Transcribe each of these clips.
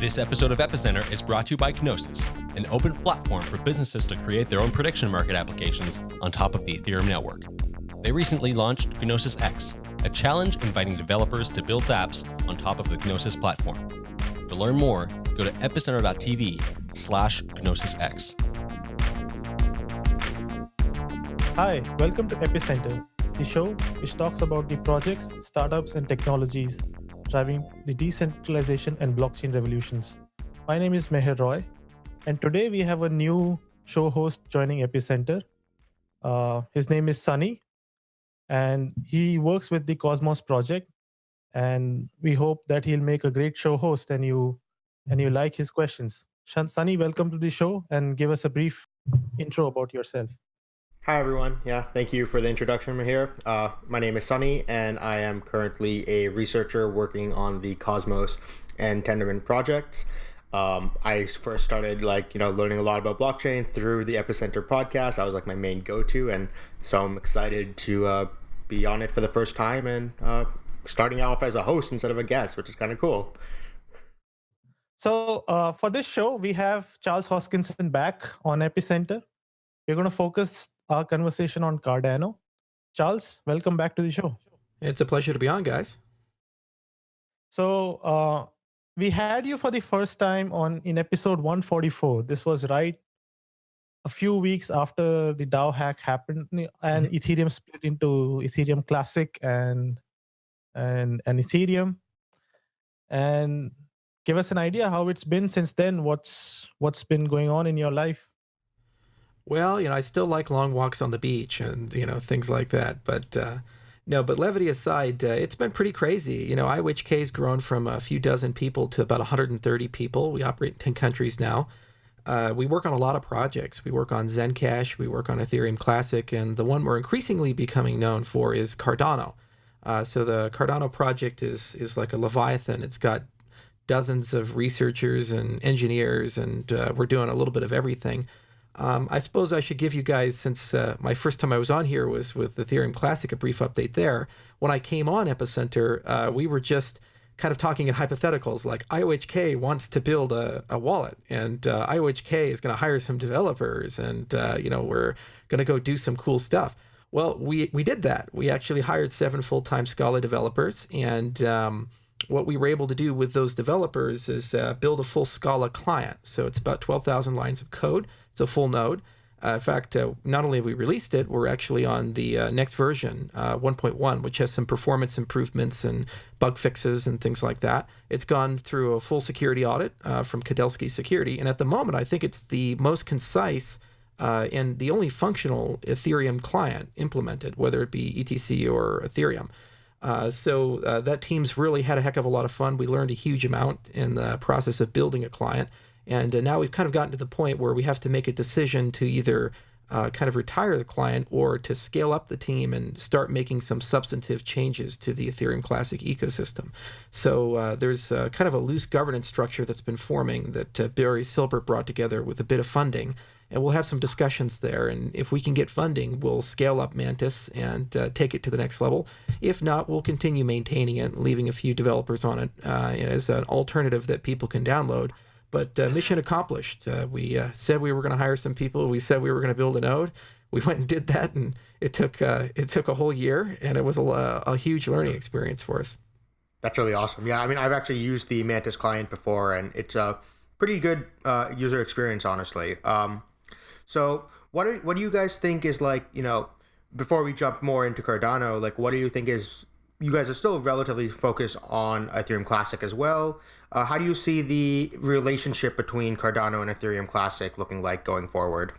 This episode of Epicenter is brought to you by Gnosis, an open platform for businesses to create their own prediction market applications on top of the Ethereum network. They recently launched Gnosis X, a challenge inviting developers to build apps on top of the Gnosis platform. To learn more, go to epicenter.tv slash GnosisX. Hi, welcome to Epicenter, the show which talks about the projects, startups, and technologies driving the decentralization and blockchain revolutions. My name is Meher Roy, and today we have a new show host joining Epicenter. Uh, his name is Sunny, and he works with the Cosmos project. And we hope that he'll make a great show host, and you and you like his questions. Sunny, welcome to the show, and give us a brief intro about yourself. Hi, everyone. Yeah, thank you for the introduction here. Uh, my name is Sunny, and I am currently a researcher working on the Cosmos and Tendermint projects. Um, I first started like you know learning a lot about blockchain through the Epicenter podcast. That was like my main go-to, and so I'm excited to uh, be on it for the first time and uh, starting off as a host instead of a guest, which is kind of cool. So uh, for this show, we have Charles Hoskinson back on Epicenter. We're going to focus our conversation on Cardano. Charles, welcome back to the show. It's a pleasure to be on, guys. So uh, we had you for the first time on in episode 144. This was right a few weeks after the DAO hack happened and mm-hmm. Ethereum split into Ethereum Classic and and and Ethereum. And give us an idea how it's been since then. What's what's been going on in your life? Well, you know, I still like long walks on the beach and, you know, things like that. But uh, no, but levity aside, uh, it's been pretty crazy. You know, IOHK has grown from a few dozen people to about 130 people. We operate in 10 countries now. Uh, we work on a lot of projects. We work on Zencash, we work on Ethereum Classic, and the one we're increasingly becoming known for is Cardano. Uh, so the Cardano project is is like a leviathan. It's got dozens of researchers and engineers, and uh, we're doing a little bit of everything. Um, I suppose I should give you guys, since uh, my first time I was on here was with Ethereum Classic, a brief update there. When I came on Epicenter, uh, we were just kind of talking in hypotheticals like IOHK wants to build a, a wallet and uh, IOHK is going to hire some developers and, uh, you know, we're going to go do some cool stuff. Well, we, we did that. We actually hired seven full-time Scala developers and um, what we were able to do with those developers is uh, build a full Scala client. So it's about 12,000 lines of code. It's a full node. Uh, in fact, uh, not only have we released it, we're actually on the uh, next version, uh, 1.1, which has some performance improvements and bug fixes and things like that. It's gone through a full security audit uh, from Kudelski Security, and at the moment, I think it's the most concise and the only functional Ethereum client implemented, whether it be ETC or Ethereum. So that team's really had a heck of a lot of fun. We learned a huge amount in the process of building a client. And uh, now we've kind of gotten to the point where we have to make a decision to either uh, kind of retire the client or to scale up the team and start making some substantive changes to the Ethereum Classic ecosystem. So uh, there's uh, kind of a loose governance structure that's been forming that uh, Barry Silbert brought together with a bit of funding. And we'll have some discussions there. And if we can get funding, we'll scale up Mantis and uh, take it to the next level. If not, we'll continue maintaining it, leaving a few developers on it uh, as an alternative that people can download but uh, mission accomplished. Uh, we uh, said we were going to hire some people. We said we were going to build a node. We went and did that, and it took uh, it took a whole year, and it was a, a huge learning experience for us. That's really awesome. Yeah, I mean, I've actually used the Mantis client before, and it's a pretty good user experience, honestly. Um, so, what are, what do you guys think is like? You know, before we jump more into Cardano, like, what do you think is you guys are still relatively focused on Ethereum Classic as well. Uh, how do you see the relationship between Cardano and Ethereum Classic looking like going forward?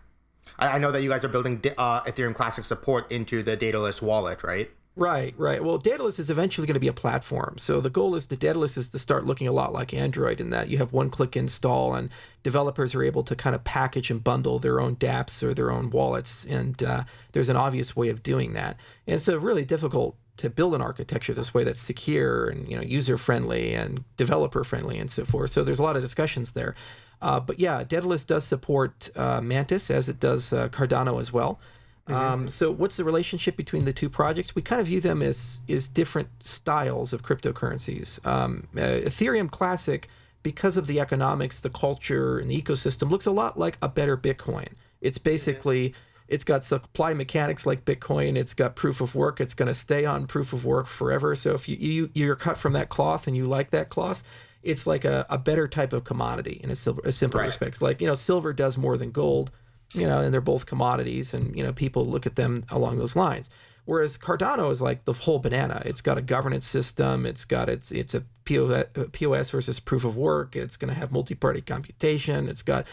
I, I know that you guys are building uh, Ethereum Classic support into the Daedalus wallet, right? Right, right. Well, Daedalus is eventually going to be a platform. So the goal is the Daedalus is to start looking a lot like Android in that you have one-click install and developers are able to kind of package and bundle their own dApps or their own wallets. And uh, there's an obvious way of doing that. And a really difficult to build an architecture this way that's secure and you know user friendly and developer friendly and so forth. So there's a lot of discussions there. Uh, but yeah, Daedalus does support uh, Mantis as it does uh, Cardano as well. Mm-hmm. Um, so what's the relationship between the two projects? We kind of view them as is different styles of cryptocurrencies. Um, uh, Ethereum Classic, because of the economics, the culture, and the ecosystem, looks a lot like a better Bitcoin. It's basically it's got supply mechanics like Bitcoin. It's got proof of work. It's going to stay on proof of work forever. So if you, you you're cut from that cloth and you like that cloth, it's like a, a better type of commodity in a, silver, a simple right. respect. Like you know, silver does more than gold. You know, and they're both commodities, and you know, people look at them along those lines. Whereas Cardano is like the whole banana. It's got a governance system. It's got its it's a POS versus proof of work. It's going to have multi-party computation. It's got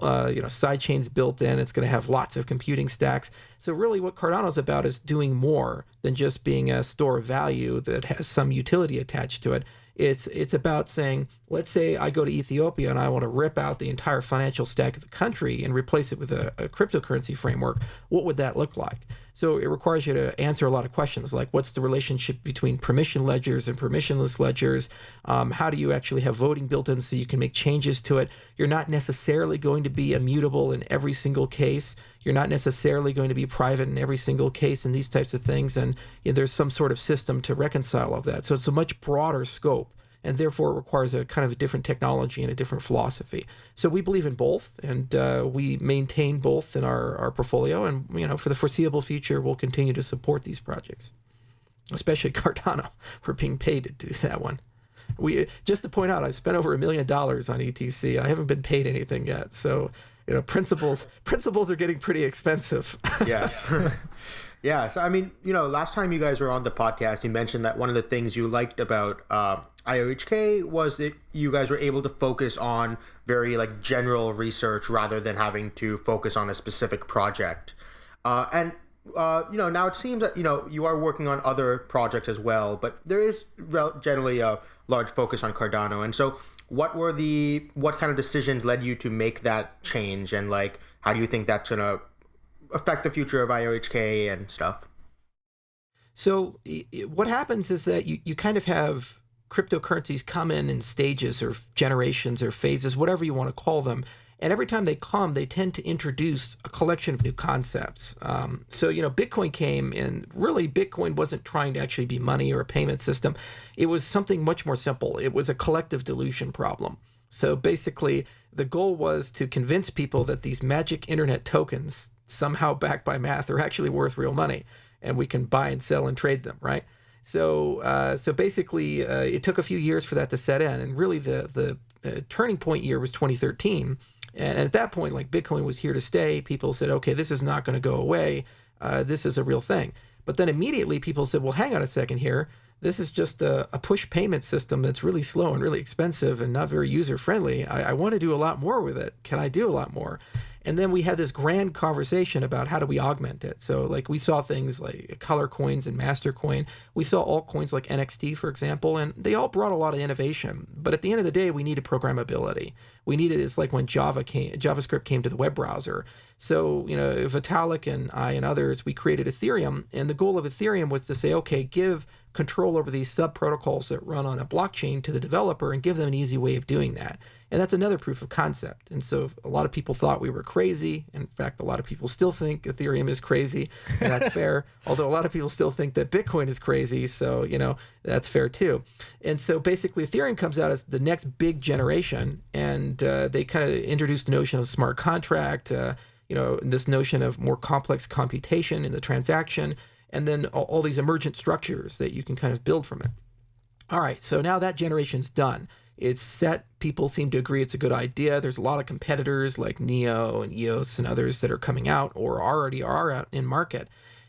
uh, you know side chains built in. It's going to have lots of computing stacks. So really, what Cardano is about is doing more than just being a store of value that has some utility attached to it. It's it's about saying, let's say I go to Ethiopia and I want to rip out the entire financial stack of the country and replace it with a, a cryptocurrency framework. What would that look like? So it requires you to answer a lot of questions like what's the relationship between permission ledgers and permissionless ledgers? Um, how do you actually have voting built in so you can make changes to it? You're not necessarily going to be immutable in every single case. You're not necessarily going to be private in every single case and these types of things. And you know, there's some sort of system to reconcile all of that. So it's a much broader scope and therefore it requires a kind of a different technology and a different philosophy. So we believe in both, and uh, we maintain both in our, our portfolio, and you know for the foreseeable future, we'll continue to support these projects, especially Cardano. We're being paid to do that one. We just to point out, I've spent over a million dollars on ETC. I haven't been paid anything yet, so you know principles principles are getting pretty expensive. yeah. Yeah, so I mean, you know, last time you guys were on the podcast, you mentioned that one of the things you liked about uh, IOHK was that you guys were able to focus on very like general research rather than having to focus on a specific project. Uh, and uh, you know, now it seems that you know you are working on other projects as well, but there is generally a large focus on Cardano. And so, what were the what kind of decisions led you to make that change, and like how do you think that's gonna affect the future of IOHK and stuff? So what happens is that you, you kind of have cryptocurrencies come in in stages or generations or phases, whatever you want to call them. And every time they come, they tend to introduce a collection of new concepts. Um, so, you know, Bitcoin came and really Bitcoin wasn't trying to actually be money or a payment system. It was something much more simple. It was a collective dilution problem. So basically, the goal was to convince people that these magic internet tokens, somehow backed by math, are actually worth real money and we can buy and sell and trade them, right? So, uh, so basically, uh, it took a few years for that to set in, and really the the uh, turning point year was 2013. And at that point, like Bitcoin was here to stay. People said, okay, this is not going to go away. Uh, this is a real thing. But then immediately people said, well, hang on a second here. This is just a, a push payment system that's really slow and really expensive and not very user friendly. I, I want to do a lot more with it. Can I do a lot more? And then we had this grand conversation about how do we augment it. So like we saw things like color coins and master coin. We saw altcoins like NXT, for example, and they all brought a lot of innovation. But at the end of the day, we needed programmability. We needed it's like when Java came, JavaScript came to the web browser. So you know, Vitalik and I and others, we created Ethereum, and the goal of Ethereum was to say, okay, give control over these sub protocols that run on a blockchain to the developer and give them an easy way of doing that. And that's another proof of concept. And so a lot of people thought we were crazy. In fact, a lot of people still think Ethereum is crazy, and that's fair. Although a lot of people still think that Bitcoin is crazy. So, you know, that's fair too. And so basically, Ethereum comes out as the next big generation, and uh, they kind of introduced the notion of smart contract, uh, you know, this notion of more complex computation in the transaction, and then all, all these emergent structures that you can kind of build from it. All right, so now that generation's done. It's set. People seem to agree it's a good idea. There's a lot of competitors like Neo and EOS and others that are coming out or already are out in market.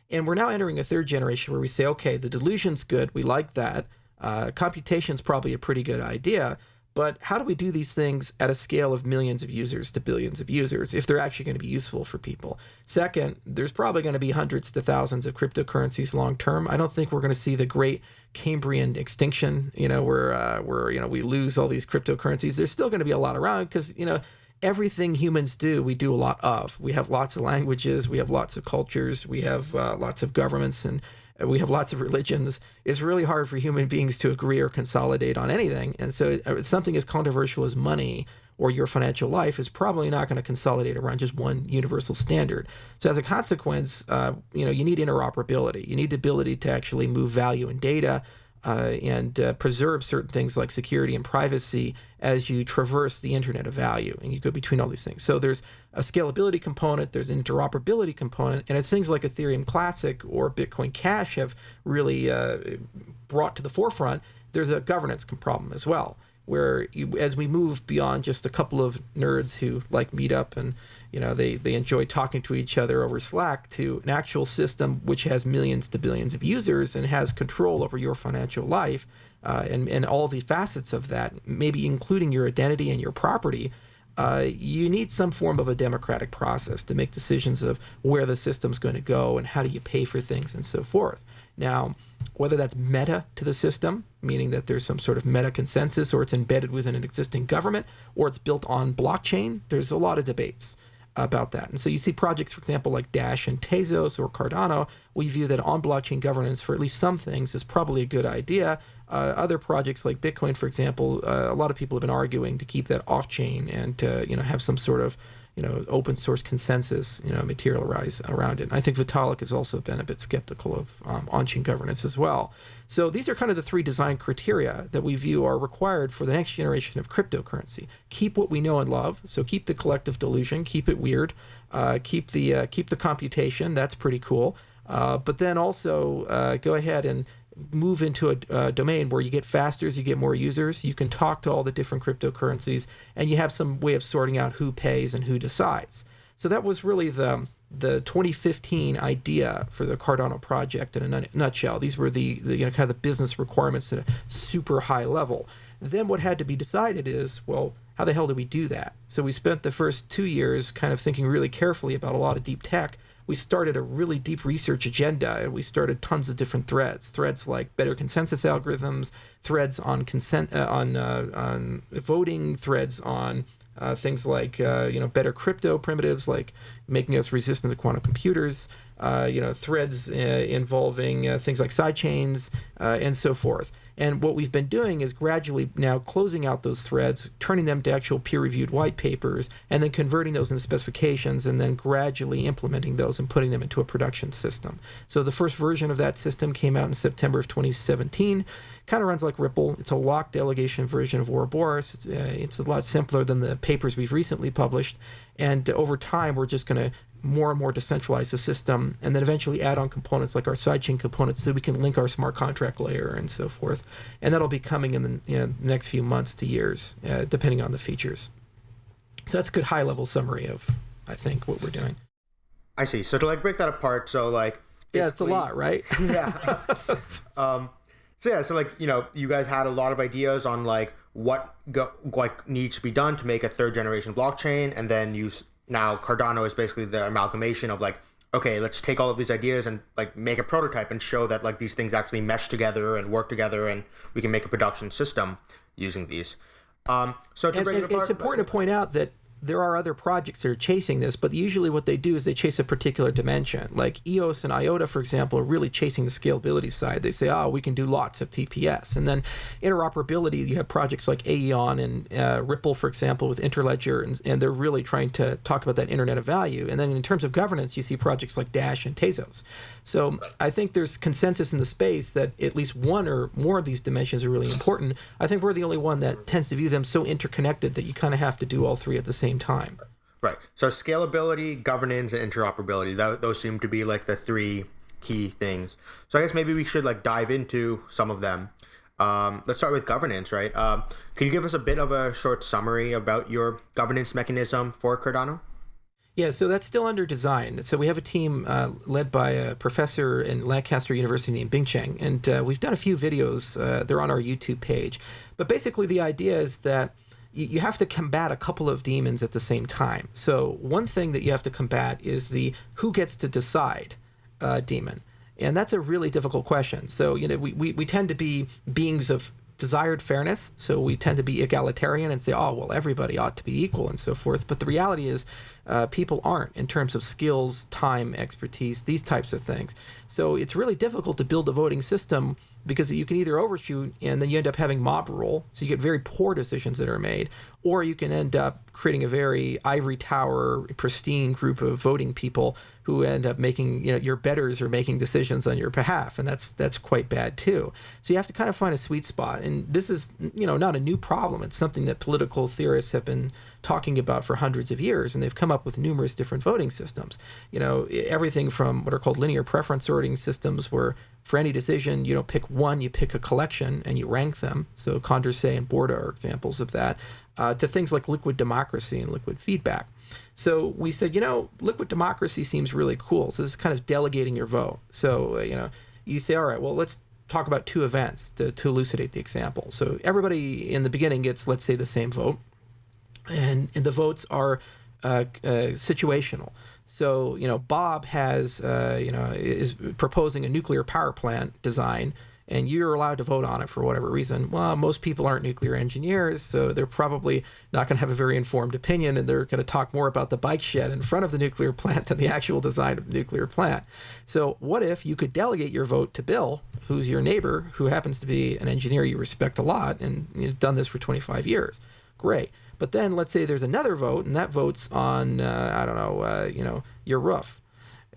And we're now entering a third generation where we say, okay, the delusion's good. We like that. Uh, computation's probably a pretty good idea. But how do we do these things at a scale of millions of users to billions of users if they're actually going to be useful for people? Second, there's probably going to be hundreds to thousands of cryptocurrencies long term. I don't think we're going to see the great Cambrian extinction, you know, where uh, where you know we lose all these cryptocurrencies. There's still going to be a lot around because you know everything humans do, we do a lot of. We have lots of languages, we have lots of cultures, we have uh, lots of governments, and we have lots of religions. It's really hard for human beings to agree or consolidate on anything. And so, uh, something as controversial as money or your financial life is probably not going to consolidate around just one universal standard. So as a consequence, uh, you know, you need interoperability. You need the ability to actually move value and data uh, and uh, preserve certain things like security and privacy as you traverse the internet of value and you go between all these things. So there's a scalability component, there's an interoperability component, and it's things like Ethereum Classic or Bitcoin Cash have really uh, brought to the forefront. There's a governance problem as well where you, as we move beyond just a couple of nerds who like meet up and you know they, they enjoy talking to each other over slack to an actual system which has millions to billions of users and has control over your financial life uh, and, and all the facets of that maybe including your identity and your property uh, you need some form of a democratic process to make decisions of where the system's going to go and how do you pay for things and so forth now whether that's meta to the system, meaning that there's some sort of meta consensus, or it's embedded within an existing government, or it's built on blockchain, there's a lot of debates about that. And so you see projects, for example, like Dash and Tezos or Cardano, we view that on blockchain governance for at least some things is probably a good idea. Uh, other projects like Bitcoin, for example, uh, a lot of people have been arguing to keep that off chain and to you know have some sort of you know, open source consensus, you know, materialize around it. And I think Vitalik has also been a bit skeptical of um, on-chain governance as well. So these are kind of the three design criteria that we view are required for the next generation of cryptocurrency. Keep what we know and love. So keep the collective delusion, keep it weird, uh, keep the uh, keep the computation. That's pretty cool. Uh, but then also uh, go ahead and move into a, a, domain where you get faster as you get more users. You can talk to all the different cryptocurrencies, and you have some way of sorting out who pays and who decides. So that was really the the 2015 idea for the Cardano project in a nutshell. These were the, the you know kind of the business requirements at a super high level. Then what had to be decided is well how the hell do we do that? So we spent the first two years kind of thinking really carefully about a lot of deep tech we started a really deep research agenda and we started tons of different threads. Threads like better consensus algorithms threads on consent uh, on uh, on voting threads on uh, things like uh, you know better crypto primitives like making us resistant to quantum computers uh, you know threads uh, involving things like sidechains and so forth and what we've been doing is gradually now closing out those threads, turning them to actual peer reviewed white papers, and then converting those into specifications, and then gradually implementing those and putting them into a production system. So the first version of that system came out in September of 2017. Kind of runs like Ripple. It's a locked delegation version of Ouroboros. It's, uh, it's a lot simpler than the papers we've recently published. And over time, we're just going to more and more decentralize the system and then eventually add on components like our sidechain components so we can link our smart contract layer and so forth. And that'll be coming in the you know, next few months to years, uh, depending on the features. So that's a good high level summary of, I think, what we're doing. I see. So to like break that apart, so like. Yeah, it's a lot, right? yeah. um, so yeah, so like, you know, you guys had a lot of ideas on like what go, what needs to be done to make a third generation blockchain and then you now Cardano is basically the amalgamation of like, okay, let's take all of these ideas and like make a prototype and show that like these things actually mesh together and work together, and we can make a production system using these. Um, so to and, and it apart, it's important to point out that there are other projects that are chasing this, but usually what they do is they chase a particular dimension. Like EOS and IOTA, for example, are really chasing the scalability side. They say, oh, we can do lots of TPS. And then interoperability, you have projects like Aion and uh, Ripple, for example, with Interledger, and, and, they're really trying to talk about that Internet of Value. And then in terms of governance, you see projects like Dash and Tezos. So. I think there's consensus in the space that at least one or more of these dimensions are really important. I think we're the only one that tends to view them so interconnected that you kind of have to do all three at the same same time. Right. So scalability, governance, and interoperability. That, those seem to be like the three key things. So I guess maybe we should like dive into some of them. Um, let's start with governance, right? Um, can you give us a bit of a short summary about your governance mechanism for Cardano? Yeah, so that's still under design. So we have a team uh, led by a professor in Lancaster University named Bing Cheng, and uh, we've done a few videos. Uh, they're on our YouTube page. But basically, the idea is that you have to combat a couple of demons at the same time. So one thing that you have to combat is the who gets to decide uh, demon. And that's a really difficult question. So, you know, we, we, we tend to be beings of desired fairness. So we tend to be egalitarian and say, oh, well, everybody ought to be equal and so forth. But the reality is, uh, people aren't in terms of skills, time, expertise, these types of things. So it's really difficult to build a voting system because you can either overshoot and then you end up having mob rule, so you get very poor decisions that are made, or you can end up creating a very ivory tower, pristine group of voting people who end up making you know your betters are making decisions on your behalf, and that's that's quite bad too. So you have to kind of find a sweet spot, and this is you know not a new problem. It's something that political theorists have been talking about for hundreds of years, and they've come up with numerous different voting systems. You know everything from what are called linear preference sorting systems, where for any decision you don't pick one, you pick a collection and you rank them. So Condorcet and Borda are examples of that. Uh, to things like liquid democracy and liquid feedback. So we said, you know, liquid democracy seems really cool. So this is kind of delegating your vote. So, uh, you know, you say, all right, well, let's talk about two events to, to elucidate the example. So everybody in the beginning gets, let's say, the same vote, and, and the votes are uh, uh, situational. So, you know, Bob has, uh, you know, is proposing a nuclear power plant design and you're allowed to vote on it for whatever reason. Well, most people aren't nuclear engineers, so they're probably not going to have a very informed opinion, and they're going to talk more about the bike shed in front of the nuclear plant than the actual design of the nuclear plant. So, what if you could delegate your vote to Bill, who's your neighbor, who happens to be an engineer you respect a lot, and you've done this for 25 years? Great. But then let's say there's another vote, and that vote's on, uh, I don't know, uh, you know, your roof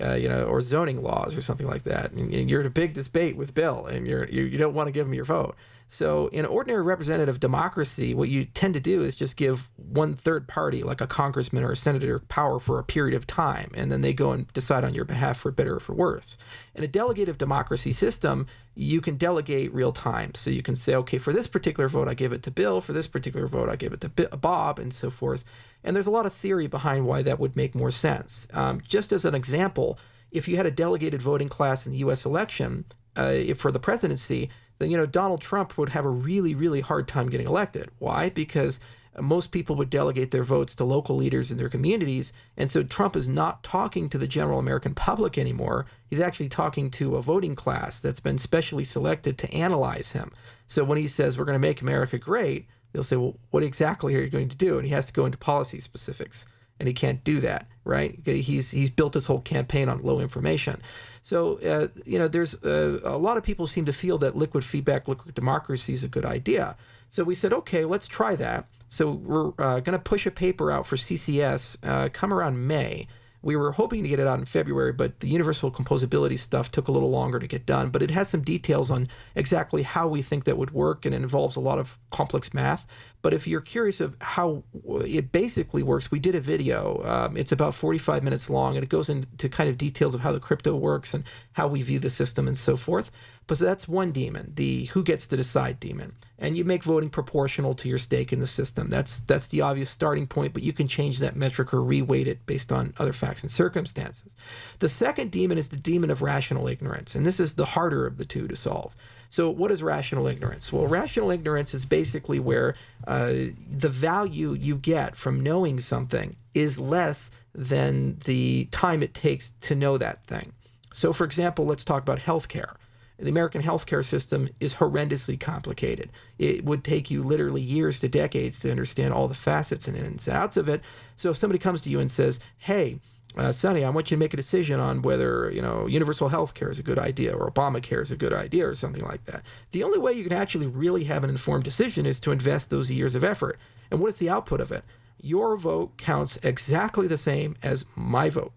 uh, you know, or zoning laws or something like that. And, and you're in a big debate with Bill, and you're you, you don't want to give him your vote. So in ordinary representative democracy, what you tend to do is just give one third party, like a congressman or a senator, power for a period of time, and then they go and decide on your behalf for better or for worse. In a delegative democracy system, you can delegate real time. So you can say, okay, for this particular vote, I give it to Bill. For this particular vote, I give it to Bob, and so forth. And there's a lot of theory behind why that would make more sense. Um, just as an example, if you had a delegated voting class in the U.S. election uh, for the presidency, then you know Donald Trump would have a really, really hard time getting elected. Why? Because most people would delegate their votes to local leaders in their communities. And so Trump is not talking to the general American public anymore. He's actually talking to a voting class that's been specially selected to analyze him. So when he says, we're going to make America great, they'll say, well, what exactly are you going to do? And he has to go into policy specifics, and he can't do that, right? He's he's built this whole campaign on low information. So uh, you know, there's uh, a lot of people seem to feel that liquid feedback, liquid democracy is a good idea. So we said, okay, let's try that. So we're uh, going to push a paper out for CCS uh, come around May we were hoping to get it out in February, but the universal composability stuff took a little longer to get done. But it has some details on exactly how we think that would work, and it involves a lot of complex math. But if you're curious of how it basically works, we did a video. Um, it's about 45 minutes long, and it goes into kind of details of how the crypto works and how we view the system and so forth. But so that's one demon, the who gets to decide demon. And you make voting proportional to your stake in the system. That's that's the obvious starting point, but you can change that metric or reweight it based on other facts and circumstances. The second demon is the demon of rational ignorance, and this is the harder of the two to solve. So, what is rational ignorance? Well, rational ignorance is basically where uh, the value you get from knowing something is less than the time it takes to know that thing. So, for example, let's talk about healthcare the American healthcare system is horrendously complicated. It would take you literally years to decades to understand all the facets and ins and outs of it. So if somebody comes to you and says, "Hey," uh, Sunny, I want you to make a decision on whether you know universal health care is a good idea or Obamacare is a good idea or something like that. The only way you can actually really have an informed decision is to invest those years of effort. And what is the output of it? Your vote counts exactly the same as my vote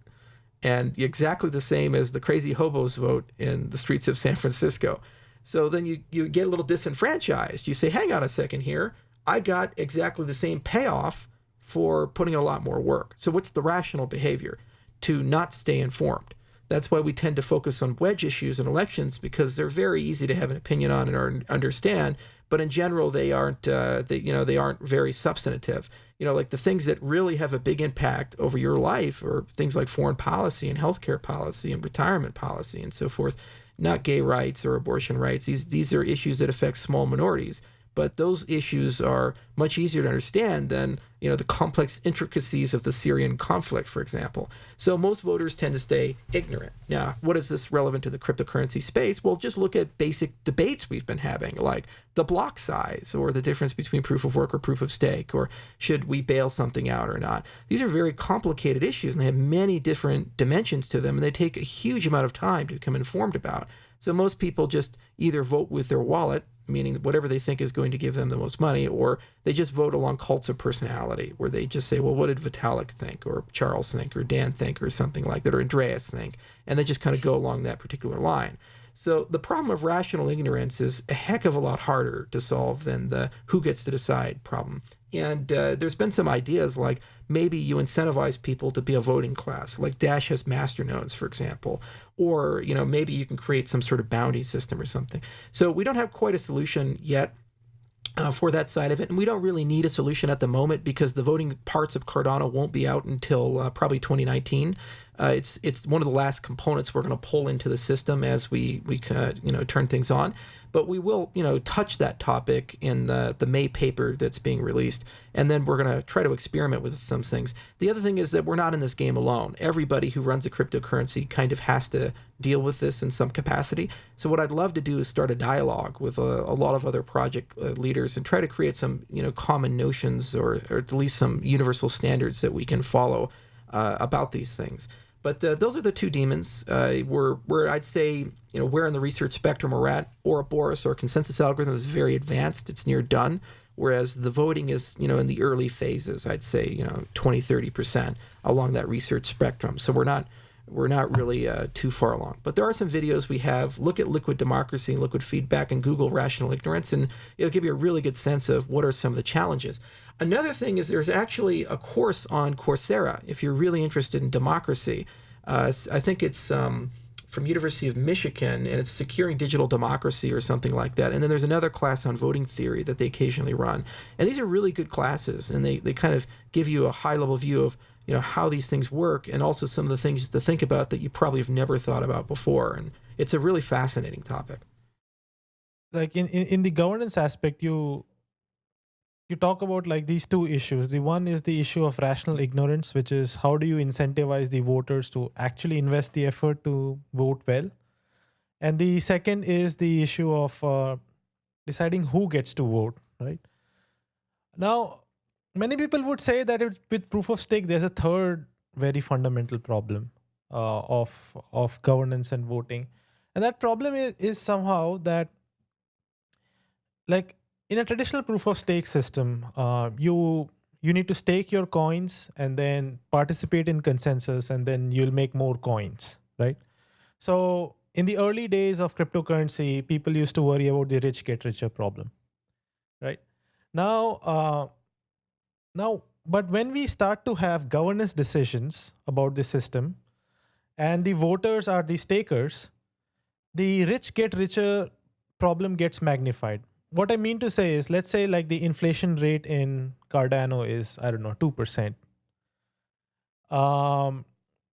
and exactly the same as the crazy hobos vote in the streets of San Francisco. So then you, you get a little disenfranchised. You say, hang on a second here. I got exactly the same payoff for putting in a lot more work. So what's the rational behavior? To not stay informed. That's why we tend to focus on wedge issues in elections because they're very easy to have an opinion on and understand, but in general they aren't uh, they, you know they aren't very substantive you know like the things that really have a big impact over your life or things like foreign policy and healthcare policy and retirement policy and so forth. Not gay rights or abortion rights. These these are issues that affect small minorities but those issues are much easier to understand than you know the complex intricacies of the Syrian conflict, for example. So most voters tend to stay ignorant. Now, what is this relevant to the cryptocurrency space? Well, just look at basic debates we've been having, like the block size or the difference between proof of work or proof of stake, or should we bail something out or not. These are very complicated issues, and they have many different dimensions to them, and they take a huge amount of time to become informed about. So most people just either vote with their wallet, meaning whatever they think is going to give them the most money, or they just vote along cults of personality, where they just say, well, what did Vitalik think, or Charles think, or Dan think, or something like that, or Andreas think, and they just kind of go along that particular line. So the problem of rational ignorance is a heck of a lot harder to solve than the who gets to decide problem. And uh, there's been some ideas like maybe you incentivize people to be a voting class, like Dash has masternodes, for example, or you know maybe you can create some sort of bounty system or something. So we don't have quite a solution yet. Uh, for that side of it, and we don't really need a solution at the moment because the voting parts of Cardano won't be out until uh, probably 2019. Uh, it's it's one of the last components we're going to pull into the system as we we uh, you know turn things on but we will, you know, touch that topic in the, the May paper that's being released. And then we're going to try to experiment with some things. The other thing is that we're not in this game alone. Everybody who runs a cryptocurrency kind of has to deal with this in some capacity. So what I'd love to do is start a dialogue with a, a lot of other project uh, leaders and try to create some, you know, common notions or, or at least some universal standards that we can follow uh, about these things. But uh, those are the two demons. Uh, where where I'd say you know where in the research spectrum we're at. Ouroboros or consensus algorithm is very advanced. It's near done. Whereas the voting is you know in the early phases. I'd say you know 20 30 percent along that research spectrum. So we're not we're not really uh, too far along. But there are some videos we have. Look at liquid democracy and liquid feedback and Google rational ignorance, and it'll give you a really good sense of what are some of the challenges. Another thing is there's actually a course on Coursera if you're really interested in democracy. Uh, I think it's um, from University of Michigan, and it's Securing Digital Democracy or something like that. And then there's another class on voting theory that they occasionally run. And these are really good classes, and they, they kind of give you a high level view of you know how these things work, and also some of the things to think about that you probably have never thought about before. And it's a really fascinating topic. Like in, in, in the governance aspect, you you talk about like these two issues. The one is the issue of rational ignorance which is how do you incentivize the voters to actually invest the effort to vote well? And the second is the issue of uh, deciding who gets to vote right? Now many people would say that it, with proof of stake there's a third very fundamental problem uh, of of governance and voting. And that problem is, is somehow that like in a traditional proof of stake system, uh, you you need to stake your coins and then participate in consensus, and then you'll make more coins, right? So in the early days of cryptocurrency, people used to worry about the rich get richer problem, right? Now, uh, now, but when we start to have governance decisions about the system, and the voters are the stakers, the rich get richer problem gets magnified what I mean to say is, let's say like the inflation rate in Cardano is, I don't know, 2%. Um,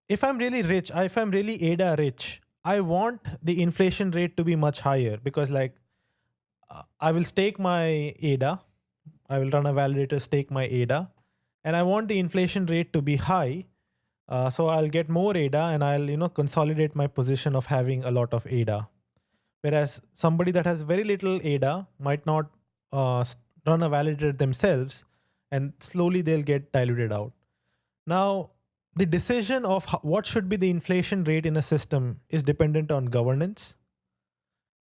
if I'm really rich, if I'm really ADA rich, I want the inflation rate to be much higher because like uh, I will stake my ADA. I will run a validator stake my ADA and I want the inflation rate to be high. Uh, so I'll get more ADA and I'll, you know, consolidate my position of having a lot of ADA. Whereas somebody that has very little ADA might not uh, run a validator themselves and slowly they'll get diluted out. Now, the decision of what should be the inflation rate in a system is dependent on governance.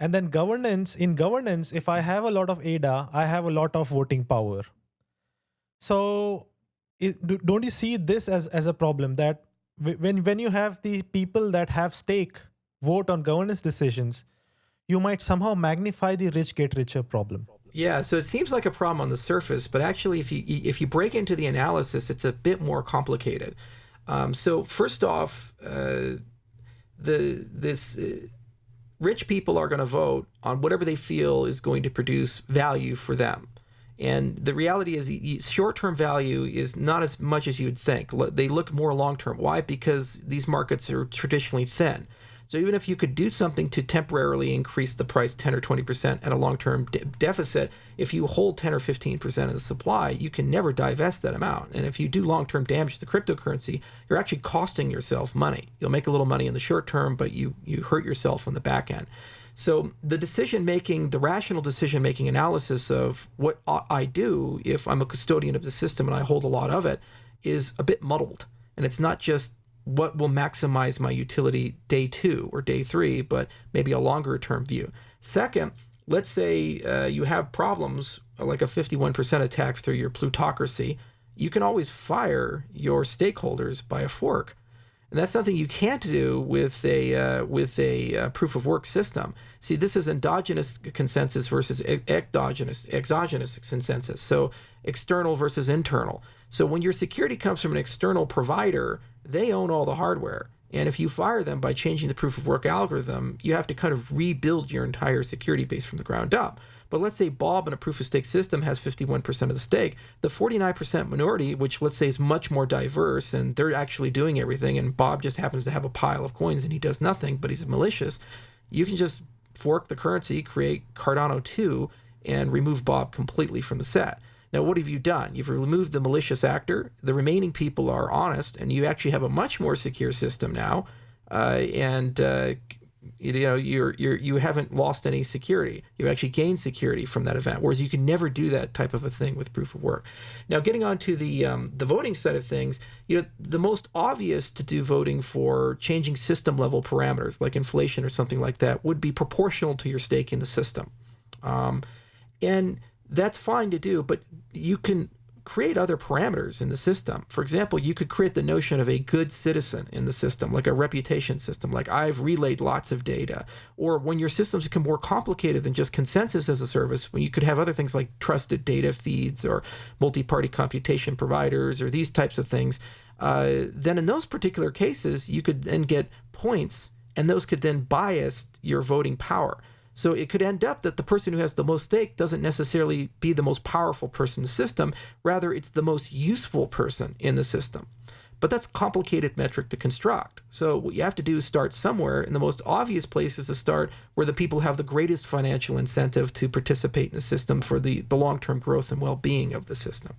And then governance, in governance, if I have a lot of ADA, I have a lot of voting power. So don't you see this as, as a problem that when, when you have the people that have stake vote on governance decisions, you might somehow magnify the rich get richer problem. Yeah, so it seems like a problem on the surface, but actually, if you if you break into the analysis, it's a bit more complicated. Um, so first off, uh, the this uh, rich people are going to vote on whatever they feel is going to produce value for them. And the reality is, short term value is not as much as you'd think. They look more long term. Why? Because these markets are traditionally thin. So even if you could do something to temporarily increase the price 10 or 20% at a long-term de- deficit, if you hold 10 or 15% of the supply, you can never divest that amount. And if you do long-term damage to the cryptocurrency, you're actually costing yourself money. You'll make a little money in the short term, but you you hurt yourself on the back end. So the decision making, the rational decision making analysis of what I do if I'm a custodian of the system and I hold a lot of it is a bit muddled. And it's not just what will maximize my utility day two or day three, but maybe a longer term view. Second, let's say uh, you have problems like a 51% attack through your plutocracy. You can always fire your stakeholders by a fork. And that's something you can't do with a uh, with a uh, proof of work system. See, this is endogenous consensus versus exogenous exogenous consensus. So external versus internal. So when your security comes from an external provider, they own all the hardware. And if you fire them by changing the proof of work algorithm, you have to kind of rebuild your entire security base from the ground up. But let's say Bob in a proof of stake system has 51% of the stake. The 49% minority, which let's say is much more diverse and they're actually doing everything, and Bob just happens to have a pile of coins and he does nothing, but he's malicious, you can just fork the currency, create Cardano 2, and remove Bob completely from the set. Now, what have you done? You've removed the malicious actor. The remaining people are honest, and you actually have a much more secure system now. Uh, and uh, you know you're you're you haven't lost any security. You've actually gained security from that event. Whereas you can never do that type of a thing with proof of work. Now, getting on to the um, the voting side of things, you know the most obvious to do voting for changing system level parameters like inflation or something like that would be proportional to your stake in the system. Um, and that's fine to do, but you can create other parameters in the system. For example, you could create the notion of a good citizen in the system, like a reputation system, like I've relayed lots of data. Or when your systems become more complicated than just consensus as a service, when you could have other things like trusted data feeds or multi party computation providers or these types of things, uh, then in those particular cases, you could then get points and those could then bias your voting power. So it could end up that the person who has the most stake doesn't necessarily be the most powerful person in the system. Rather, it's the most useful person in the system. But that's complicated metric to construct. So what you have to do is start somewhere, and the most obvious place is to start where the people have the greatest financial incentive to participate in the system for the, the long-term growth and well-being of the system.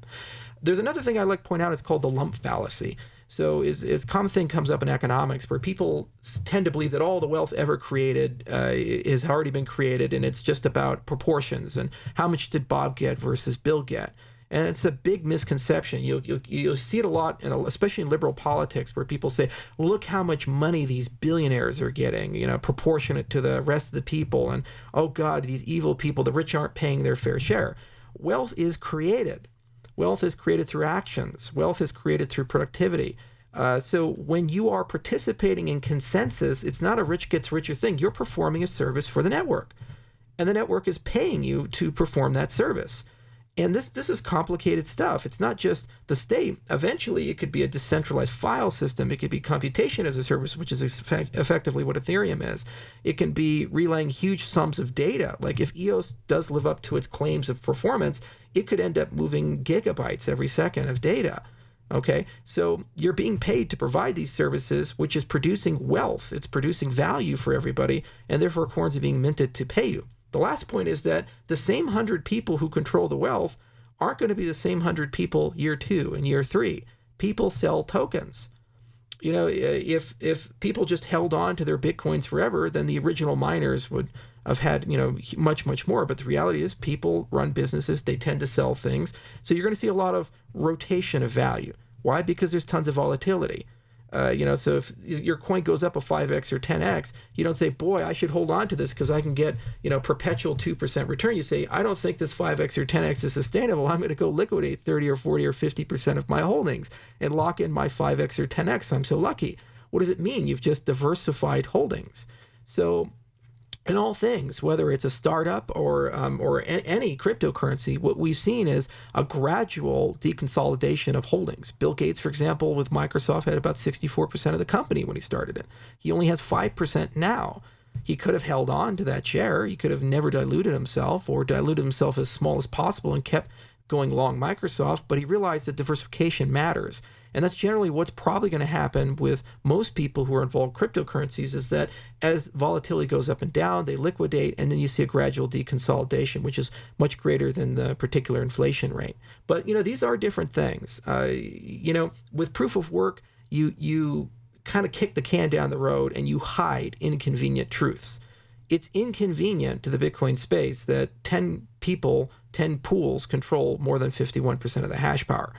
There's another thing I like to point out. It's called the lump fallacy. So is is common thing comes up in economics where people tend to believe that all the wealth ever created uh, has already been created, and it's just about proportions and how much did Bob get versus Bill get. And it's a big misconception. You'll, you'll, you'll see it a lot, in, especially in liberal politics, where people say, look how much money these billionaires are getting, you know, proportionate to the rest of the people. And, oh God, these evil people, the rich aren't paying their fair share. Wealth is created. Wealth is created through actions. Wealth is created through productivity. Uh, so when you are participating in consensus, it's not a rich gets richer thing. You're performing a service for the network, and the network is paying you to perform that service. And this this is complicated stuff. It's not just the state. Eventually, it could be a decentralized file system. It could be computation as a service, which is effect- effectively what Ethereum is. It can be relaying huge sums of data. Like if EOS does live up to its claims of performance, it could end up moving gigabytes every second of data. Okay, so you're being paid to provide these services, which is producing wealth. It's producing value for everybody, and therefore coins are being minted to pay you. The last point is that the same hundred people who control the wealth aren't going to be the same hundred people year two and year three. People sell tokens. You know, if if people just held on to their bitcoins forever, then the original miners would have had you know much much more. But the reality is, people run businesses; they tend to sell things. So you're going to see a lot of rotation of value. Why? Because there's tons of volatility. Uh, you know, so if your coin goes up a 5x or 10x, you don't say, boy, I should hold on to this because I can get, you know, perpetual 2% return. You say, I don't think this 5x or 10x is sustainable. I'm going to go liquidate 30 or 40 or 50% of my holdings and lock in my 5x or 10x. I'm so lucky. What does it mean? You've just diversified holdings. So in all things, whether it's a startup or um, or a- any cryptocurrency, what we've seen is a gradual deconsolidation of holdings. Bill Gates, for example, with Microsoft, had about 64% of the company when he started it. He only has 5% now. He could have held on to that share. He could have never diluted himself or diluted himself as small as possible and kept going long Microsoft, but he realized that diversification matters. And that's generally what's probably going to happen with most people who are involved in cryptocurrencies is that as volatility goes up and down, they liquidate, and then you see a gradual deconsolidation, which is much greater than the particular inflation rate. But you know, these are different things. Uh, you know, with proof of work, you you kind of kick the can down the road and you hide inconvenient truths. It's inconvenient to the Bitcoin space that 10 people, 10 pools control more than 51% of the hash power.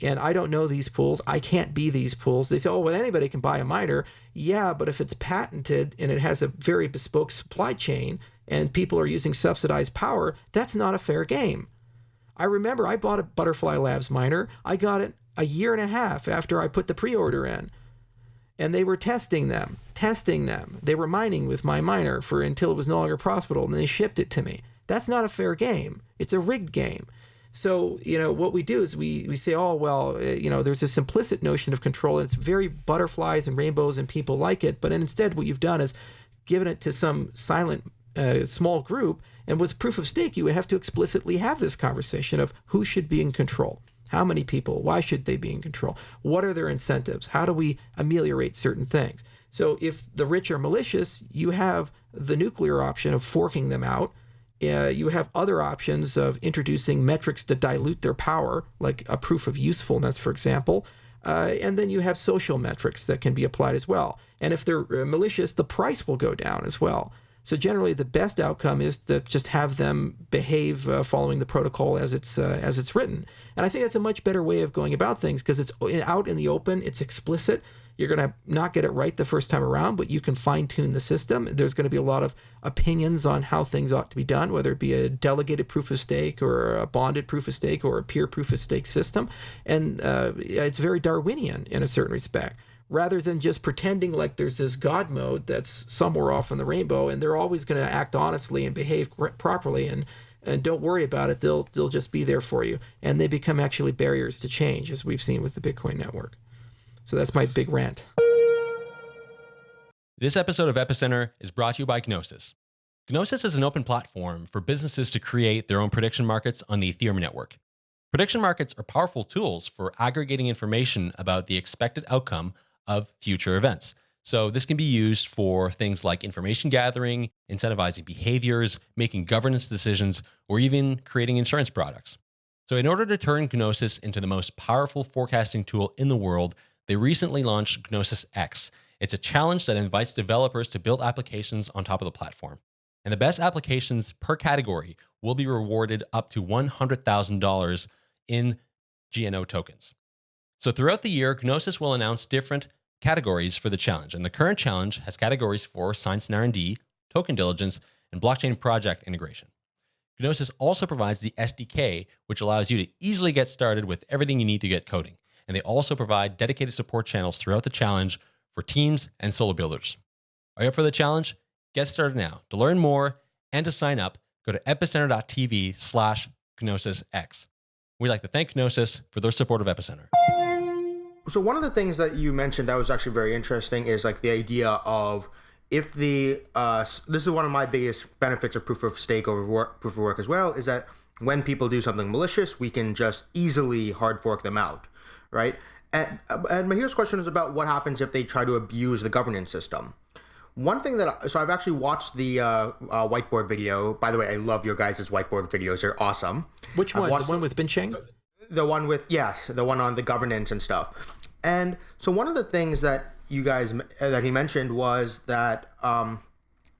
And I don't know these pools. I can't be these pools. They say, oh, well, anybody can buy a miner. Yeah, but if it's patented and it has a very bespoke supply chain and people are using subsidized power, that's not a fair game. I remember I bought a Butterfly Labs miner. I got it a year and a half after I put the pre order in and they were testing them, testing them. They were mining with my miner for until it was no longer profitable, and they shipped it to me. That's not a fair game. It's a rigged game. So you know what we do is we we say, oh well, uh, you know, there's this implicit notion of control, and it's very butterflies and rainbows, and people like it. But instead, what you've done is given it to some silent uh, small group. And with proof of stake, you have to explicitly have this conversation of who should be in control. How many people? Why should they be in control? What are their incentives? How do we ameliorate certain things? So if the rich are malicious, you have the nuclear option of forking them out. Uh, you have other options of introducing metrics to dilute their power, like a proof of usefulness, for example. Uh, and then you have social metrics that can be applied as well. And if they're uh, malicious, the price will go down as well. So generally, the best outcome is to just have them behave uh, following the protocol as it's uh, as it's written. And I think that's a much better way of going about things because it's out in the open, it's explicit. You're going to not get it right the first time around, but you can fine tune the system. There's going to be a lot of opinions on how things ought to be done, whether it be a delegated proof of stake or a bonded proof of stake or a peer proof of stake system. And uh, it's very Darwinian in a certain respect rather than just pretending like there's this God mode that's somewhere off in the rainbow and they're always going to act honestly and behave properly and and don't worry about it they'll they'll just be there for you and they become actually barriers to change as we've seen with the Bitcoin network. So that's my big rant. This episode of Epicenter is brought to you by Gnosis. Gnosis is an open platform for businesses to create their own prediction markets on the Ethereum network. Prediction markets are powerful tools for aggregating information about the expected outcome of future events. So this can be used for things like information gathering, incentivizing behaviors, making governance decisions, or even creating insurance products. So in order to turn Gnosis into the most powerful forecasting tool in the world, they recently launched Gnosis X. It's a challenge that invites developers to build applications on top of the platform. And the best applications per category will be rewarded up to $100,000 in GNO tokens. So throughout the year, Gnosis will announce different categories for the challenge. And the current challenge has categories for science and R&D, token diligence, and blockchain project integration. Gnosis also provides the SDK, which allows you to easily get started with everything you need to get coding. And they also provide dedicated support channels throughout the challenge for teams and solo builders. Are you up for the challenge? Get started now. To learn more and to sign up, go to epicenter.tv slash GnosisX. We'd like to thank Gnosis for their support of Epicenter. So one of the things that you mentioned that was actually very interesting is like the idea of if the uh, this is one of my biggest benefits of proof of stake over work, proof of work as well is that when people do something malicious, we can just easily hard fork them out, right? And and here's question is about what happens if they try to abuse the governance system. One thing that I, so I've actually watched the uh, uh, whiteboard video. By the way, I love your guys' whiteboard videos; they're awesome. Which one? The one with Bingsheng? The one with yes, the one on the governance and stuff. And so one of the things that you guys that he mentioned was that um,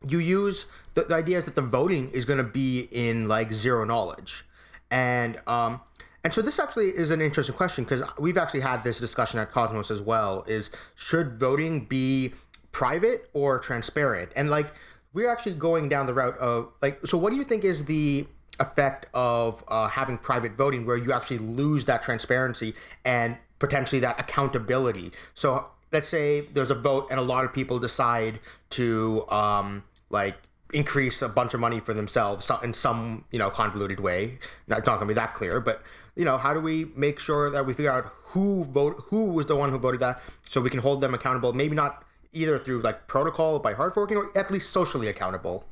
you use the, the, idea is that the voting is going to be in like zero knowledge, and um, and so this actually is an interesting question because we've actually had this discussion at Cosmos as well. Is should voting be private or transparent? And like we're actually going down the route of like so what do you think is the effect of uh, having private voting where you actually lose that transparency and potentially that accountability. So let's say there's a vote and a lot of people decide to um, like increase a bunch of money for themselves in some you know convoluted way. Not, not gonna be that clear, but you know how do we make sure that we figure out who vote who was the one who voted that, so we can hold them accountable. Maybe not either through like protocol by hard forking or at least socially accountable.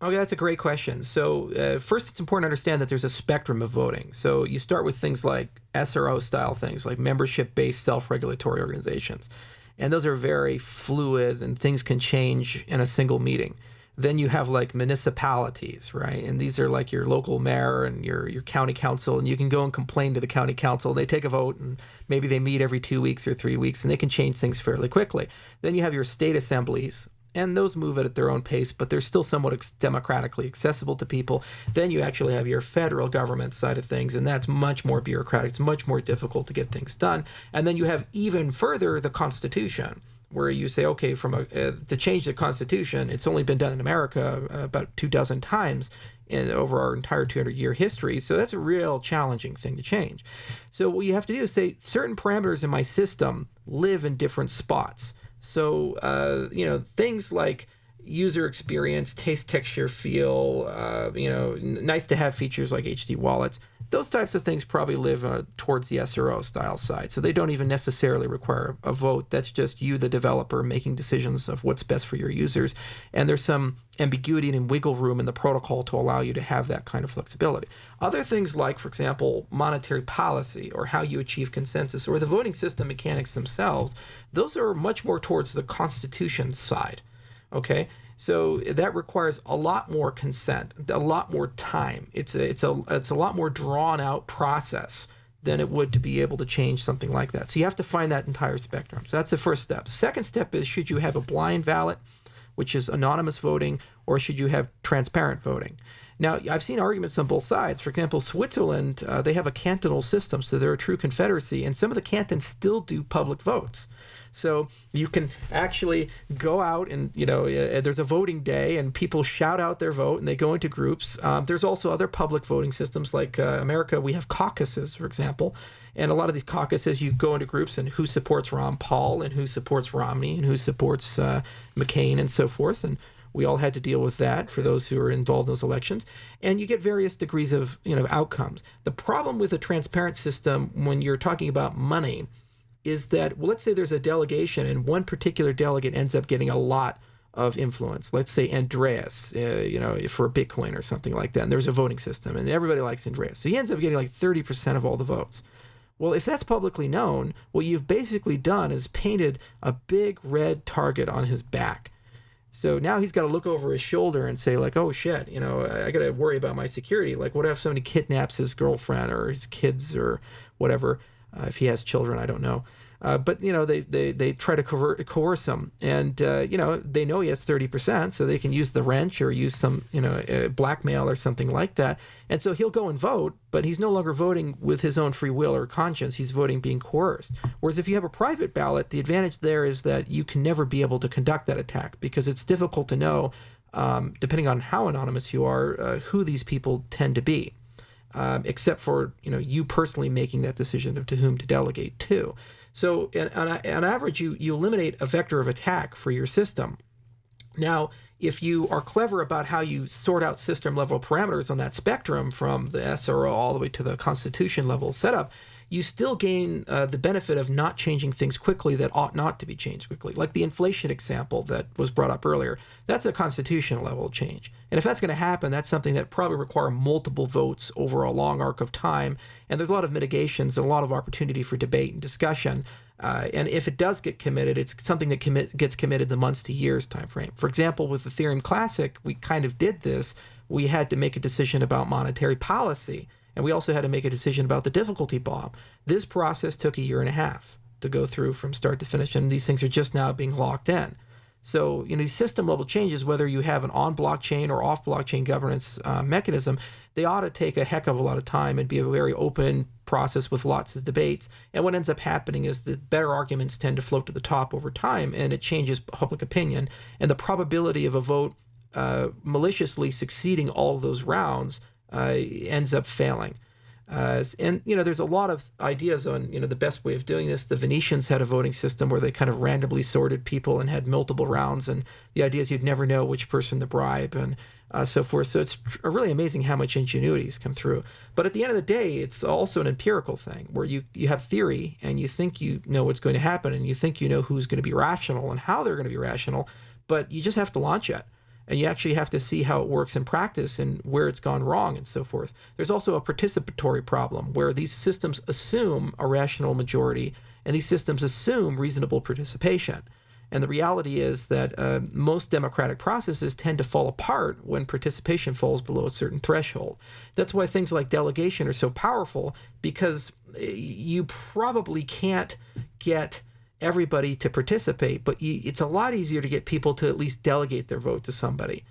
Okay, that's a great question. So, uh, first, it's important to understand that there's a spectrum of voting. So, you start with things like SRO style things, like membership based self regulatory organizations. And those are very fluid and things can change in a single meeting. Then you have like municipalities, right? And these are like your local mayor and your, your county council, and you can go and complain to the county council. They take a vote, and maybe they meet every two weeks or three weeks, and they can change things fairly quickly. Then you have your state assemblies, and those move at their own pace, but they're still somewhat ex- democratically accessible to people. Then you actually have your federal government side of things, and that's much more bureaucratic. It's much more difficult to get things done. And then you have even further the Constitution, where you say, okay, from a, uh, to change the Constitution, it's only been done in America uh, about two dozen times in over our entire 200 year history. So that's a real challenging thing to change. So what you have to do is say certain parameters in my system live in different spots. So, uh, you know, things like user experience, taste, texture, feel, uh, you know, nice to have features like HD wallets, those types of things probably live uh, towards the SRO style side. So they don't even necessarily require a vote. That's just you, the developer, making decisions of what's best for your users. And there's some ambiguity and wiggle room in the protocol to allow you to have that kind of flexibility. Other things like, for example, monetary policy or how you achieve consensus or the voting system mechanics themselves, those are much more towards the constitution side. Okay, so that requires a lot more consent, a lot more time. It's a, it's a it's a lot more drawn out process than it would to be able to change something like that. So you have to find that entire spectrum. So that's the first step. Second step is should you have a blind ballot, which is anonymous voting, or should you have transparent voting? Now, I've seen arguments on both sides. For example, Switzerland, uh, they have a cantonal system, so they're a true confederacy, and some of the cantons still do public votes. So you can actually go out and, you know, uh, there's a voting day and people shout out their vote and they go into groups. Um, there's also other public voting systems like uh, America, we have caucuses, for example. And a lot of these caucuses, you go into groups and who supports Ron Paul and who supports Romney and who supports uh, McCain and so forth. And we all had to deal with that for those who are involved in those elections. And you get various degrees of you know outcomes. The problem with a transparent system when you're talking about money is that well, let's say there's a delegation and one particular delegate ends up getting a lot of influence. Let's say Andreas, uh, you know, for Bitcoin or something like that. And there's a voting system, and everybody likes Andreas, so he ends up getting like 30% of all the votes. Well, if that's publicly known, what you've basically done is painted a big red target on his back. So now he's got to look over his shoulder and say, like, oh shit, you know, I got to worry about my security. Like, what if somebody kidnaps his girlfriend or his kids or whatever? Uh, if he has children, I don't know. Uh, but you know they, they, they try to coer- coerce him, and uh, you know they know he has thirty percent, so they can use the wrench or use some you know uh, blackmail or something like that. And so he'll go and vote, but he's no longer voting with his own free will or conscience. He's voting being coerced. Whereas if you have a private ballot, the advantage there is that you can never be able to conduct that attack because it's difficult to know, um, depending on how anonymous you are, uh, who these people tend to be. Um, except for you know you personally making that decision of to whom to delegate to. So on, on average, you, you eliminate a vector of attack for your system. Now, if you are clever about how you sort out system level parameters on that spectrum from the SRO all the way to the constitution level setup, you still gain uh, the benefit of not changing things quickly that ought not to be changed quickly. Like the inflation example that was brought up earlier, that's a constitutional level change. And if that's going to happen, that's something that probably require multiple votes over a long arc of time. And there's a lot of mitigations and a lot of opportunity for debate and discussion. Uh, and if it does get committed, it's something that commit, gets committed the months to years time frame. For example, with Ethereum Classic, we kind of did this. We had to make a decision about monetary policy and we also had to make a decision about the difficulty bomb. This process took a year and a half to go through from start to finish, and these things are just now being locked in. So, you know, these system level changes, whether you have an on blockchain or off blockchain governance uh, mechanism, they ought to take a heck of a lot of time and be a very open process with lots of debates. And what ends up happening is the better arguments tend to float to the top over time, and it changes public opinion. And the probability of a vote uh, maliciously succeeding all those rounds uh, ends up failing. Uh, and you know, there's a lot of ideas on you know the best way of doing this. The Venetians had a voting system where they kind of randomly sorted people and had multiple rounds, and the idea is you'd never know which person to bribe and uh, so forth. So it's really amazing how much ingenuity has come through. But at the end of the day, it's also an empirical thing where you you have theory and you think you know what's going to happen and you think you know who's going to be rational and how they're going to be rational, but you just have to launch it. And you actually have to see how it works in practice and where it's gone wrong and so forth. There's also a participatory problem where these systems assume a rational majority and these systems assume reasonable participation. And the reality is that uh, most democratic processes tend to fall apart when participation falls below a certain threshold. That's why things like delegation are so powerful because eh, you probably can't get everybody to participate, but you, it's a lot easier to get people to at least delegate their vote to somebody.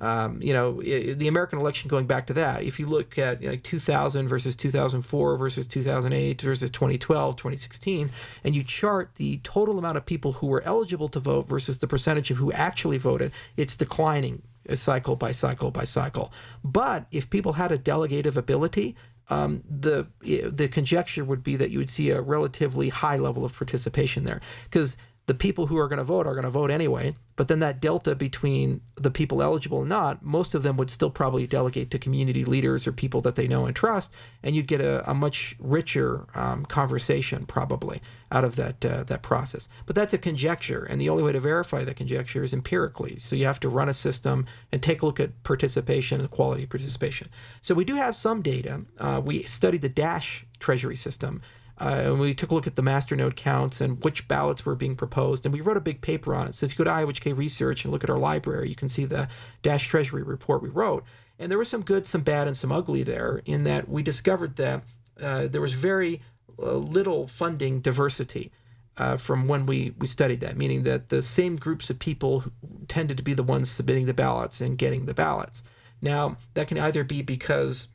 Um, you know, the American election going back to that, if you look at you know, like 2000 versus 2004 versus 2008 versus 2012, 2016, and you chart the total amount of people who were eligible to vote versus the percentage of who actually voted, it's declining cycle by cycle by cycle. But if people had a delegative ability, um, the the conjecture would be that you would see a relatively high level of participation there. Because the people who are going to vote are going to vote anyway. But then that delta between the people eligible and not, most of them would still probably delegate to community leaders or people that they know and trust, and you'd get a, a much richer um, conversation probably out of that uh, that process. But that's a conjecture, and the only way to verify that conjecture is empirically. So you have to run a system and take a look at participation and quality participation. So we do have some data. Uh, we studied the Dash Treasury system uh, and we took a look at the masternode counts and which ballots were being proposed, and we wrote a big paper on it. So if you go to IOHK Research and look at our library, you can see the Dash Treasury report we wrote. And there was some good, some bad, and some ugly there in that we discovered that uh, there was very uh, little funding diversity. Uh, from when we, we studied that, meaning that the same groups of people tended to be the ones submitting the ballots and getting the ballots. Now, that can either be because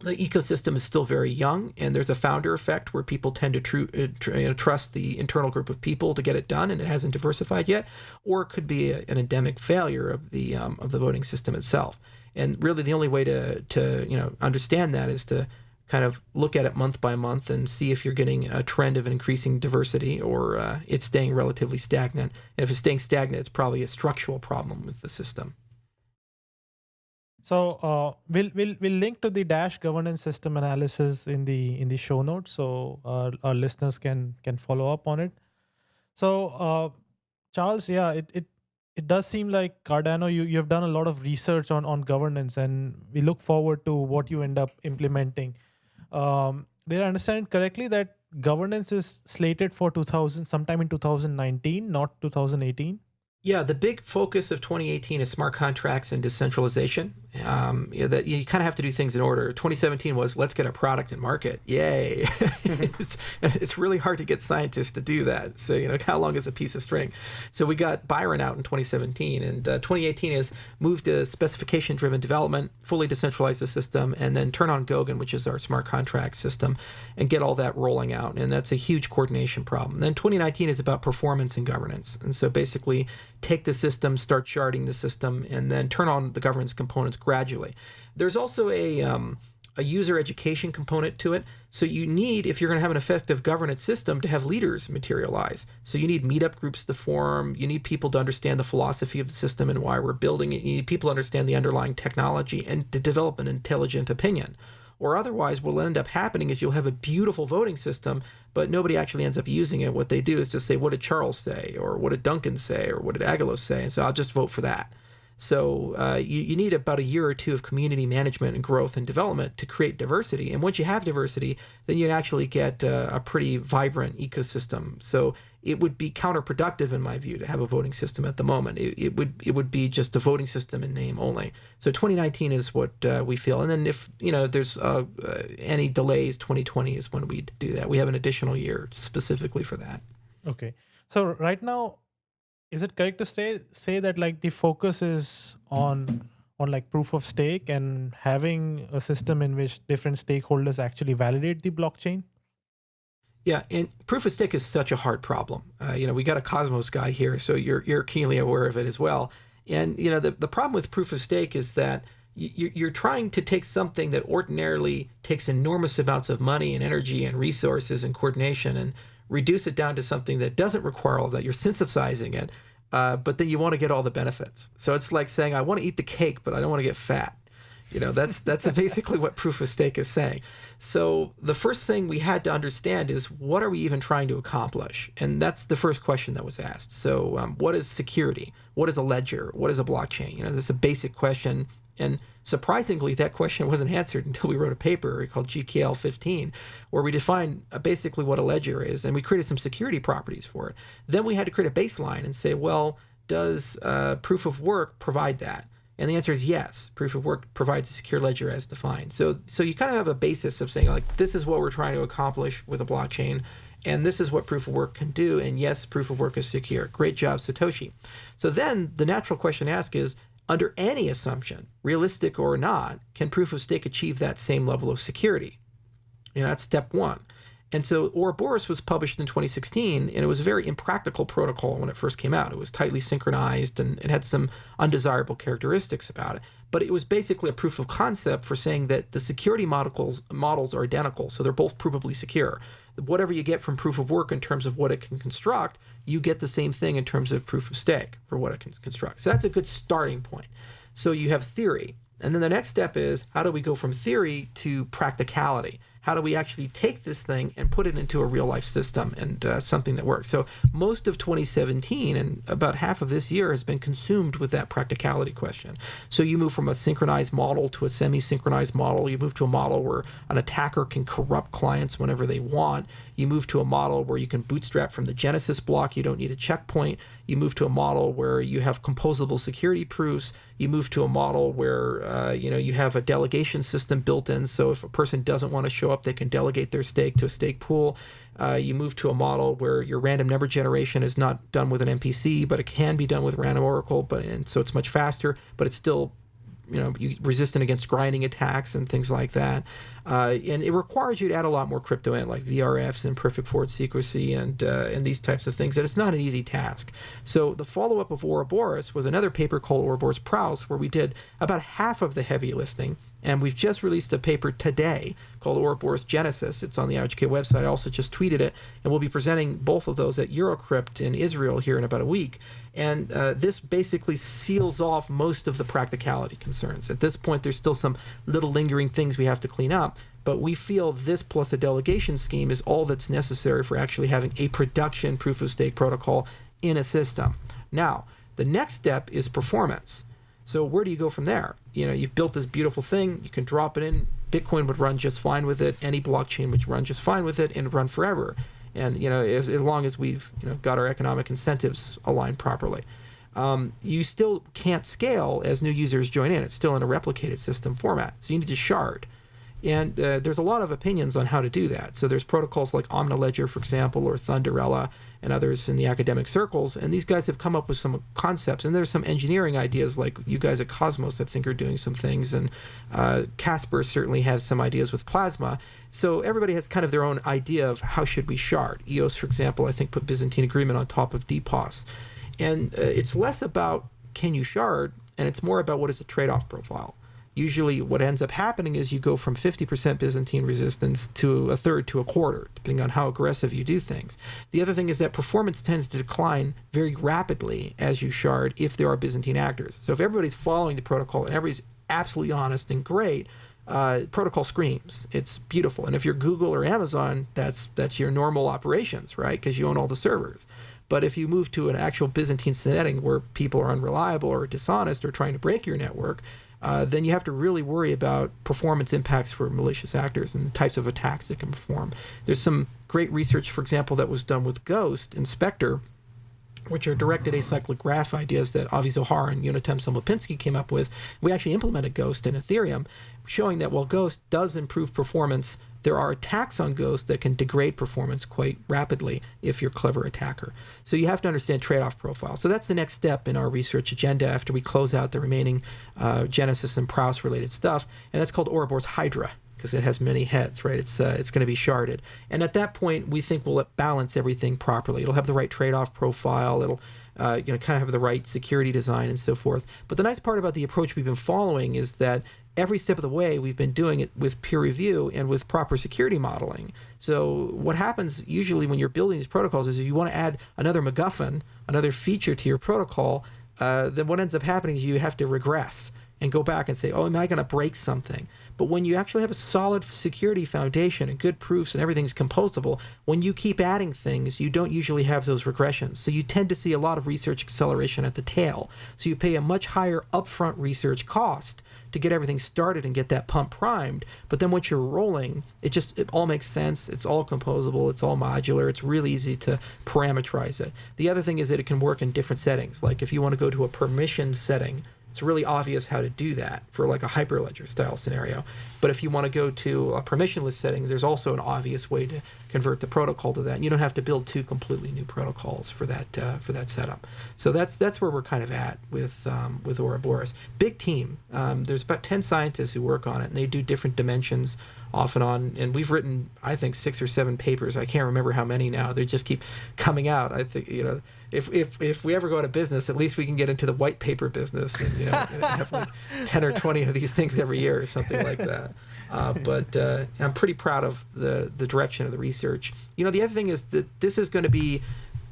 the ecosystem is still very young, and there's a founder effect where people tend to tr- uh, tr- you know, trust the internal group of people to get it done, and it hasn't diversified yet. Or it could be a, an endemic failure of the um, of the voting system itself. And really, the only way to to you know understand that is to kind of look at it month by month and see if you're getting a trend of increasing diversity or uh, it's staying relatively stagnant. And if it's staying stagnant, it's probably a structural problem with the system. So uh, we'll we'll we'll link to the Dash governance system analysis in the in the show notes, so our, our listeners can can follow up on it. So uh, Charles, yeah, it, it it does seem like Cardano, you you have done a lot of research on on governance, and we look forward to what you end up implementing. Um, did I understand correctly that governance is slated for 2000 sometime in 2019, not 2018? Yeah, the big focus of 2018 is smart contracts and decentralization. Um, you know, that you kind of have to do things in order. 2017 was let's get a product in market. Yay! it's, it's really hard to get scientists to do that. So you know, how long is a piece of string? So we got Byron out in 2017, and uh, 2018 is move to specification-driven development, fully decentralize the system, and then turn on Goguen, which is our smart contract system, and get all that rolling out. And that's a huge coordination problem. Then 2019 is about performance and governance, and so basically take the system, start sharding the system, and then turn on the governance components gradually. There's also a um, a user education component to it. So you need, if you're going to have an effective governance system, to have leaders materialize. So you need meetup groups to form. You need people to understand the philosophy of the system and why we're building it. You need people to understand the underlying technology and to develop an intelligent opinion. Or otherwise, what will end up happening is you'll have a beautiful voting system, but nobody actually ends up using it. What they do is just say, what did Charles say? Or what did Duncan say? Or what did Aggelos say? And so I'll just vote for that. So uh, you, you need about a year or two of community management and growth and development to create diversity. And once you have diversity, then you actually get uh, a pretty vibrant ecosystem. So it would be counterproductive, in my view, to have a voting system at the moment. It, it would it would be just a voting system in name only. So 2019 is what uh, we feel, and then if you know there's uh, uh, any delays, 2020 is when we'd do that. We have an additional year specifically for that. Okay. So right now, is it correct to say say that like the focus is on on like proof of stake and having a system in which different stakeholders actually validate the blockchain? Yeah, and proof of stake is such a hard problem. Uh, you know, we got a Cosmos guy here, so you're you're keenly aware of it as well. And you know, the the problem with proof of stake is that you're trying to take something that ordinarily takes enormous amounts of money and energy and resources and coordination and reduce it down to something that doesn't require all that. You're synthesizing it, uh, but then you want to get all the benefits. So it's like saying, I want to eat the cake, but I don't want to get fat. You know, that's that's basically what proof of stake is saying. So the first thing we had to understand is what are we even trying to accomplish, and that's the first question that was asked. So um, what is security? What is a ledger? What is a blockchain? You know, this is a basic question, and surprisingly, that question wasn't answered until we wrote a paper called GKL 15, where we defined uh, basically what a ledger is, and we created some security properties for it. Then we had to create a baseline and say, well, does uh, proof of work provide that? And the answer is yes. Proof of work provides a secure ledger as defined. So, so you kind of have a basis of saying like this is what we're trying to accomplish with a blockchain, and this is what proof of work can do. And yes, proof of work is secure. Great job, Satoshi. So then the natural question to ask is, under any assumption, realistic or not, can proof of stake achieve that same level of security? You know, that's step one. And so Ouroboros was published in 2016, and it was a very impractical protocol when it first came out. It was tightly synchronized and it had some undesirable characteristics about it. But it was basically a proof of concept for saying that the security models, models are identical, so they're both provably secure. Whatever you get from proof of work in terms of what it can construct, you get the same thing in terms of proof of stake for what it can construct. So that's a good starting point. So you have theory. And then the next step is how do we go from theory to practicality? How do we actually take this thing and put it into a real life system and uh, something that works? So most of 2017 and about half of this year has been consumed with that practicality question. So you move from a synchronized model to a semi-synchronized model. You move to a model where an attacker can corrupt clients whenever they want. You move to a model where you can bootstrap from the Genesis block. You don't need a checkpoint. You move to a model where you have composable security proofs. You move to a model where uh, you know you have a delegation system built in. So if a person doesn't want to show up, they can delegate their stake to a stake pool. Uh, you move to a model where your random number generation is not done with an MPC, but it can be done with random oracle. But and so it's much faster, but it's still you know resistant against grinding attacks and things like that. Uh, and it requires you to add a lot more crypto in, like VRFs and perfect forward secrecy and uh, and these types of things. And it's not an easy task. So the follow up of Ouroboros was another paper called Ouroboros Praos, where we did about half of the heavy lifting. And we've just released a paper today called Ouroboros Genesis. It's on the IOHK website. I also just tweeted it, and we'll be presenting both of those at Eurocrypt in Israel here in about a week. And uh, this basically seals off most of the practicality concerns. At this point, there's still some little lingering things we have to clean up, but we feel this plus a delegation scheme is all that's necessary for actually having a production proof of stake protocol in a system. Now, the next step is performance. So where do you go from there? You know, you've built this beautiful thing, you can drop it in, Bitcoin would run just fine with it, any blockchain would run just fine with it and run forever. And you know, as, as long as we've you know got our economic incentives aligned properly. Um, you still can't scale as new users join in. It's still in a replicated system format. So you need to shard. And uh, there's a lot of opinions on how to do that. So there's protocols like Omniledger, for example, or Thunderella, and others in the academic circles. And these guys have come up with some concepts. And there's some engineering ideas, like you guys at Cosmos, I think, are doing some things. And uh, Casper certainly has some ideas with Plasma. So everybody has kind of their own idea of how should we shard. EOS, for example, I think put Byzantine Agreement on top of DPoS. And uh, it's less about can you shard, and it's more about what is the trade-off profile usually what ends up happening is you go from 50% Byzantine resistance to a third to a quarter, depending on how aggressive you do things. The other thing is that performance tends to decline very rapidly as you shard if there are Byzantine actors. So if everybody's following the protocol and everybody's absolutely honest and great, uh, protocol screams. It's beautiful. And if you're Google or Amazon, that's that's your normal operations, right? Because you own all the servers. But if you move to an actual Byzantine setting where people are unreliable or dishonest or trying to break your network, uh, then you have to really worry about performance impacts for malicious actors and the types of attacks that can perform. There's some great research, for example, that was done with Ghost and Spectre, which are directed acyclic graph ideas that Avi Zohar and Yonatan Sompolinsky came up with. We actually implemented Ghost in Ethereum, showing that while Ghost does improve performance there are attacks on Ghost that can degrade performance quite rapidly if you're a clever attacker. So you have to understand trade-off profile. So that's the next step in our research agenda after we close out the remaining uh, Genesis and Praos related stuff, and that's called Ouroboros Hydra because it has many heads, right? It's uh, it's going to be sharded, and at that point, we think we'll balance everything properly. It'll have the right trade-off profile. It'll uh, you know kind of have the right security design and so forth. But the nice part about the approach we've been following is that every step of the way, we've been doing it with peer review and with proper security modeling. So, what happens usually when you're building these protocols is if you want to add another MacGuffin, another feature to your protocol, uh, then what ends up happening is you have to regress and go back and say, oh, am I going to break something? But when you actually have a solid security foundation and good proofs and everything's composable, when you keep adding things, you don't usually have those regressions. So you tend to see a lot of research acceleration at the tail. So you pay a much higher upfront research cost to get everything started and get that pump primed. But then once you're rolling, it just it all makes sense. It's all composable. It's all modular. It's really easy to parameterize it. The other thing is that it can work in different settings. Like if you want to go to a permission setting it's really obvious how to do that for like a hyperledger style scenario. But if you want to go to a permissionless setting, there's also an obvious way to convert the protocol to that. And you don't have to build two completely new protocols for that uh, for that setup. So that's that's where we're kind of at with um, with Ouroboros. Big team. Um, there's about ten scientists who work on it, and they do different dimensions off and on. And we've written, I think, six or seven papers. I can't remember how many now. They just keep coming out. I think you know if if if we ever go out of business, at least we can get into the white paper business and you know have like ten or twenty of these things every year or something like that. Uh, but uh, I'm pretty proud of the the direction of the research. You know, the other thing is that this is going to be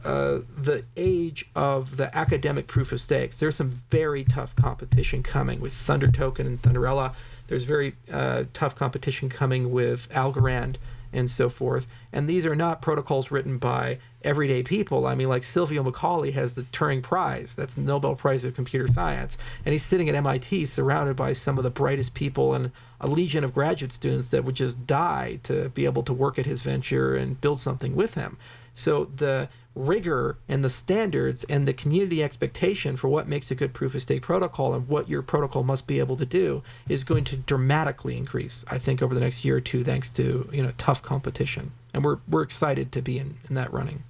uh, the age of the academic proof of stakes. There's some very tough competition coming with Thunder Token and Thunderella. There's very uh, tough competition coming with Algorand and so forth. And these are not protocols written by everyday people. I mean, like Silvio Micali has the Turing Prize, that's the Nobel Prize of Computer Science, and he's sitting at MIT surrounded by some of the brightest people and a legion of graduate students that would just die to be able to work at his venture and build something with him. So the rigor and the standards and the community expectation for what makes a good proof of stake protocol and what your protocol must be able to do is going to dramatically increase, I think, over the next year or two, thanks to you know tough competition. And we're we're excited to be in, in that running.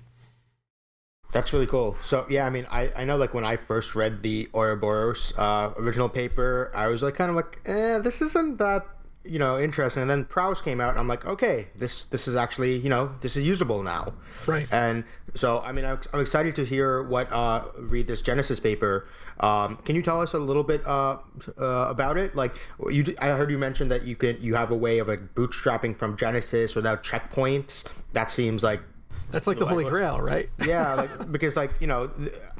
That's really cool. So yeah, I mean, I, I know like when I first read the Ouroboros uh, original paper, I was like kind of like, eh, this isn't that you know interesting. And then Praos came out, and I'm like, okay, this this is actually you know this is usable now. Right. And so I mean, I'm, I'm excited to hear what uh, read this Genesis paper. Um, can you tell us a little bit uh, uh, about it? Like you, I heard you mention that you can you have a way of like bootstrapping from Genesis without checkpoints. That seems like that's like the holy grail, right? yeah, like because like you know,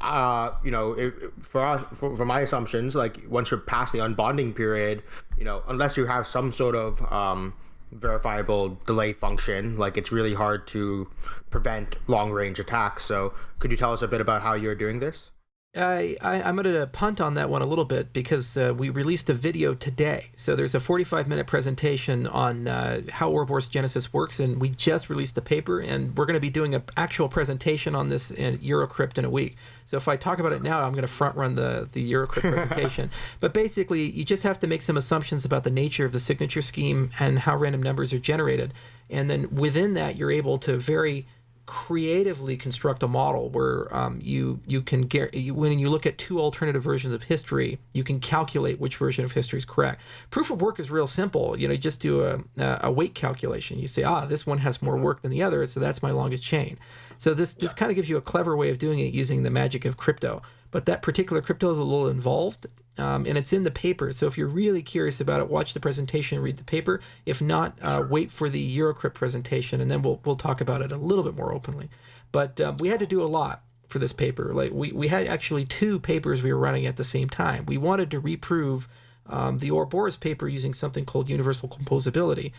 uh, you know, for us, for, for, my assumptions, like once you're past the unbonding period, you know, unless you have some sort of um, verifiable delay function, like it's really hard to prevent long range attacks. So, could you tell us a bit about how you're doing this? I, I am going to punt on that one a little bit because uh, we released a video today. So there's a 45 minute presentation on uh, how Ouroboros Genesis works, and we just released the paper, and we're going to be doing an actual presentation on this in Eurocrypt in a week. So if I talk about it now, I'm going to front run the the Eurocrypt presentation. but basically, you just have to make some assumptions about the nature of the signature scheme and how random numbers are generated, and then within that, you're able to very creatively construct a model where um, you you can get when you look at two alternative versions of history, you can calculate which version of history is correct. Proof of work is real simple. You know, you just do a, a weight calculation. You say, ah, this one has more work than the other, so that's my longest chain. So this this kind of gives you a clever way of doing it using the magic of crypto. But that particular crypto is a little involved, um, and it's in the paper. So if you're really curious about it, watch the presentation, read the paper. If not, uh, wait for the Eurocrypt presentation, and then we'll we'll talk about it a little bit more openly. But um, we had to do a lot for this paper. Like we we had actually two papers we were running at the same time. We wanted to reprove um, the Ouroboros paper using something called universal composability.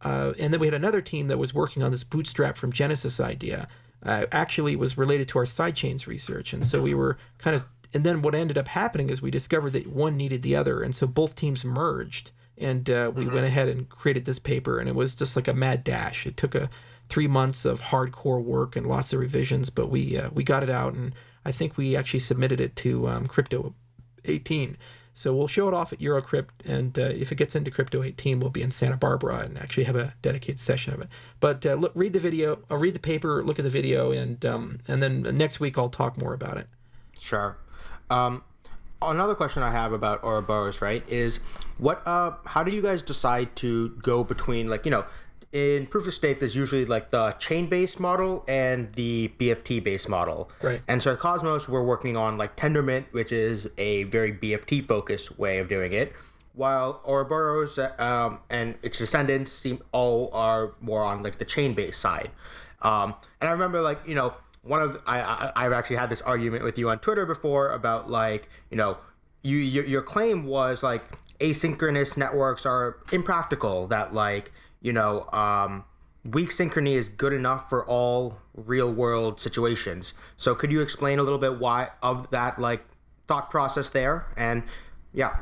Uh, and then we had another team that was working on this bootstrap from Genesis idea uh, actually was related to our sidechains research. And so we were kind of, and then what ended up happening is we discovered that one needed the other. And so both teams merged and uh, we mm-hmm. went ahead and created this paper. And it was just like a mad dash. It took a three months of hardcore work and lots of revisions, but we, uh, we got it out. And I think we actually submitted it to um, Crypto 18. So we'll show it off at Eurocrypt, and uh, if it gets into Crypto 18, we'll be in Santa Barbara and actually have a dedicated session of it. But uh, look, read the video, I'll uh, read the paper, look at the video, and um, and then next week I'll talk more about it. Sure. Um, another question I have about Ouroboros, right, is what? Uh, how do you guys decide to go between like you know in proof of stake, there's usually like the chain based model and the BFT based model. Right. And so at Cosmos, we're working on like Tendermint, which is a very BFT focused way of doing it, while Ouroboros um, and its descendants seem all are more on like the chain based side. Um, and I remember like you know one of I, I I've actually had this argument with you on Twitter before about like you know you, you your claim was like asynchronous networks are impractical. That like you know um, weak synchrony is good enough for all real world situations. So could you explain a little bit why of that like thought process there? And yeah.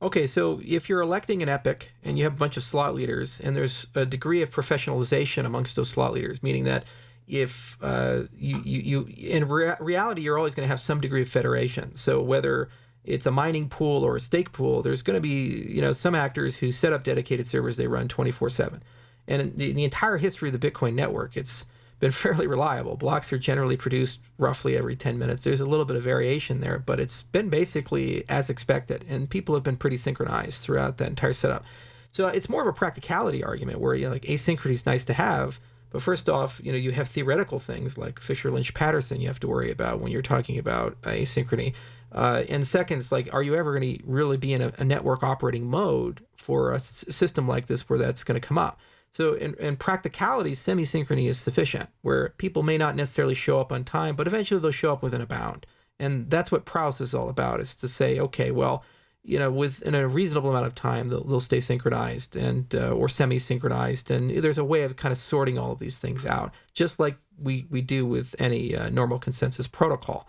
Okay, so if you're electing an epoch and you have a bunch of slot leaders, and there's a degree of professionalization amongst those slot leaders, meaning that if uh, you, you, you in rea- reality you're always going to have some degree of federation. So whether it's a mining pool or a stake pool, there's going to be you know some actors who set up dedicated servers they run 24/7, and in the, the entire history of the Bitcoin network, it's been fairly reliable. Blocks are generally produced roughly every 10 minutes. There's a little bit of variation there, but it's been basically as expected, and people have been pretty synchronized throughout that entire setup. So it's more of a practicality argument where you know like asynchrony is nice to have, but first off, you know you have theoretical things like Fischer Lynch Paterson you have to worry about when you're talking about asynchrony. Uh, and second, it's like, are you ever going to really be in a, a network operating mode for a s- system like this where that's going to come up? So in, in practicality, semi-synchrony is sufficient, where people may not necessarily show up on time, but eventually they'll show up within a bound. And that's what Praos is all about, is to say, okay, well, you know, within a reasonable amount of time, they'll, they'll stay synchronized and uh, or semi-synchronized, and there's a way of kind of sorting all of these things out, just like we we do with any uh, normal consensus protocol.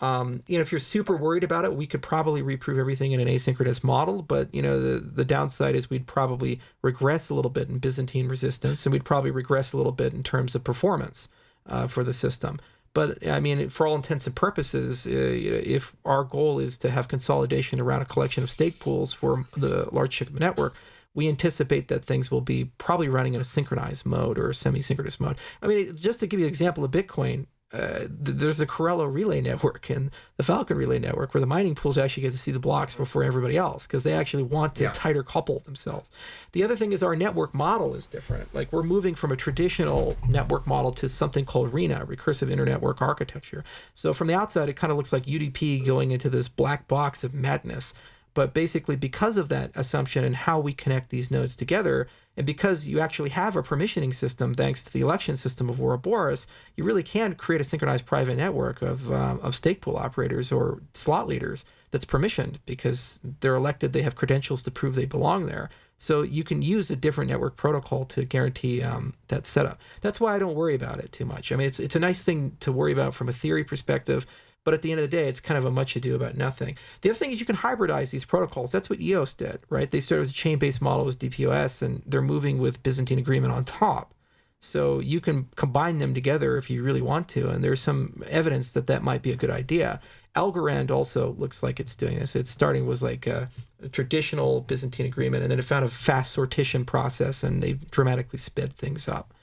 Um, you know, if you're super worried about it, we could probably reprove everything in an asynchronous model. But you know, the the downside is we'd probably regress a little bit in Byzantine resistance, and we'd probably regress a little bit in terms of performance uh, for the system. But I mean, for all intents and purposes, uh, if our goal is to have consolidation around a collection of stake pools for the large chip network, we anticipate that things will be probably running in a synchronized mode or a semi-synchronous mode. I mean, just to give you an example of Bitcoin, uh, th- there's the Corallo relay network and the Falcon relay network where the mining pools actually get to see the blocks before everybody else because they actually want to Yeah. tighter couple themselves. The other thing is our network model is different. Like we're moving from a traditional network model to something called RINA, recursive internetwork architecture. So from the outside, it kind of looks like UDP going into this black box of madness. But basically, because of that assumption and how we connect these nodes together, and because you actually have a permissioning system thanks to the election system of Ouroboros, you really can create a synchronized private network of, um, of stake pool operators or slot leaders that's permissioned because they're elected, they have credentials to prove they belong there. So you can use a different network protocol to guarantee um, that setup. That's why I don't worry about it too much. I mean, it's, it's a nice thing to worry about from a theory perspective, but at the end of the day, it's kind of a much ado about nothing. The other thing is you can hybridize these protocols. That's what EOS did, right? They started as a chain-based model with DPoS, and they're moving with Byzantine agreement on top. So you can combine them together if you really want to, and there's some evidence that that might be a good idea. Algorand also looks like it's doing this. It's starting with like a, a traditional Byzantine agreement, and then it found a fast sortition process, and they dramatically sped things up.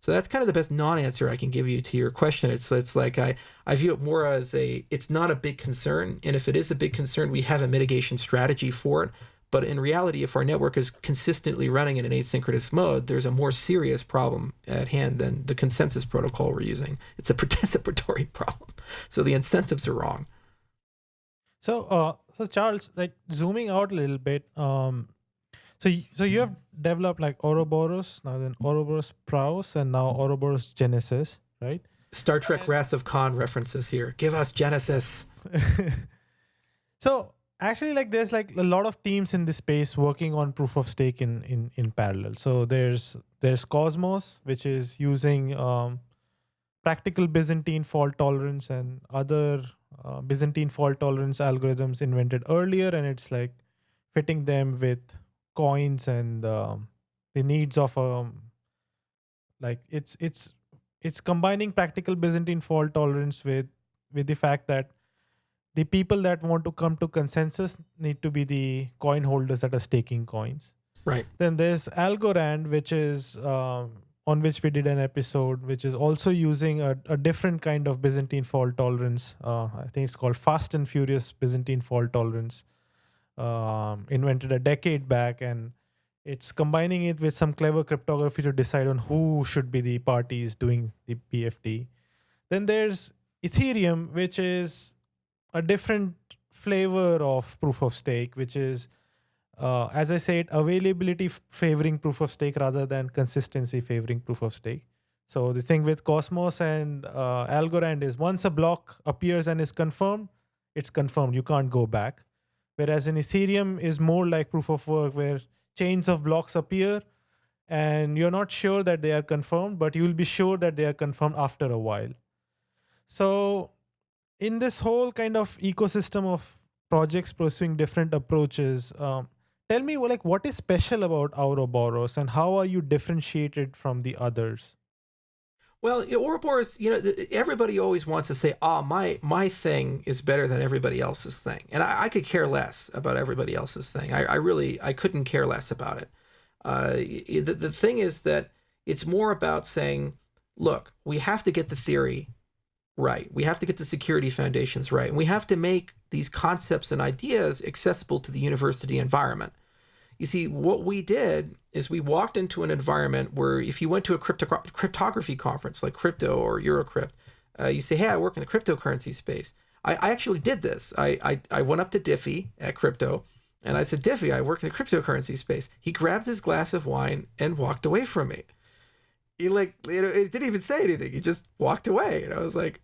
So that's kind of the best non-answer I can give you to your question. It's it's like I I view it more as a it's not a big concern, and if it is a big concern, we have a mitigation strategy for it. But in reality, if our network is consistently running in an asynchronous mode, there's a more serious problem at hand than the consensus protocol we're using. It's a participatory problem. So the incentives are wrong. So, uh, so Charles, like zooming out a little bit, um, so so you have developed like Ouroboros, now then Ouroboros Praos, and now Ouroboros Genesis, right? Star Trek Wrath of Khan references here. Give us Genesis. so actually, like there's like a lot of teams in this space working on proof of stake in in in parallel. So there's there's Cosmos, which is using um, practical Byzantine fault tolerance and other uh, Byzantine fault tolerance algorithms invented earlier, and it's like fitting them with coins and um, the needs of um like it's it's it's combining practical Byzantine fault tolerance with with the fact that the people that want to come to consensus need to be the coin holders that are staking coins. Right. Then there's Algorand, which is um, on which we did an episode, which is also using a, a different kind of Byzantine fault tolerance. Uh, I think it's called fast and furious Byzantine fault tolerance, um, invented a decade back, and it's combining it with some clever cryptography to decide on who should be the parties doing the PFD. Then there's Ethereum, which is a different flavor of proof of stake, which is uh, as I said, availability favoring proof of stake rather than consistency favoring proof of stake. So the thing with Cosmos and uh, Algorand is once a block appears and is confirmed, it's confirmed. You can't go back. Whereas in Ethereum is more like proof of work where chains of blocks appear and you're not sure that they are confirmed, but you'll be sure that they are confirmed after a while. So in this whole kind of ecosystem of projects pursuing different approaches, um, tell me like what is special about Ouroboros and how are you differentiated from the others? Well, Ouroboros, you know, everybody always wants to say, "Ah, oh, my my thing is better than everybody else's thing," and I, I could care less about everybody else's thing. I, I, really, I couldn't care less about it. Uh, the the thing is that it's more about saying, "Look, we have to get the theory right. We have to get the security foundations right, and we have to make these concepts and ideas accessible to the university environment." You see, what we did is we walked into an environment where if you went to a crypto- cryptography conference like Crypto or Eurocrypt, uh, you say, hey, I work in the cryptocurrency space. I, I actually did this. I, I, I went up to Diffie at Crypto and I said, Diffie, I work in the cryptocurrency space. He grabbed his glass of wine and walked away from me. He like, you know, it didn't even say anything. He just walked away. And I was like,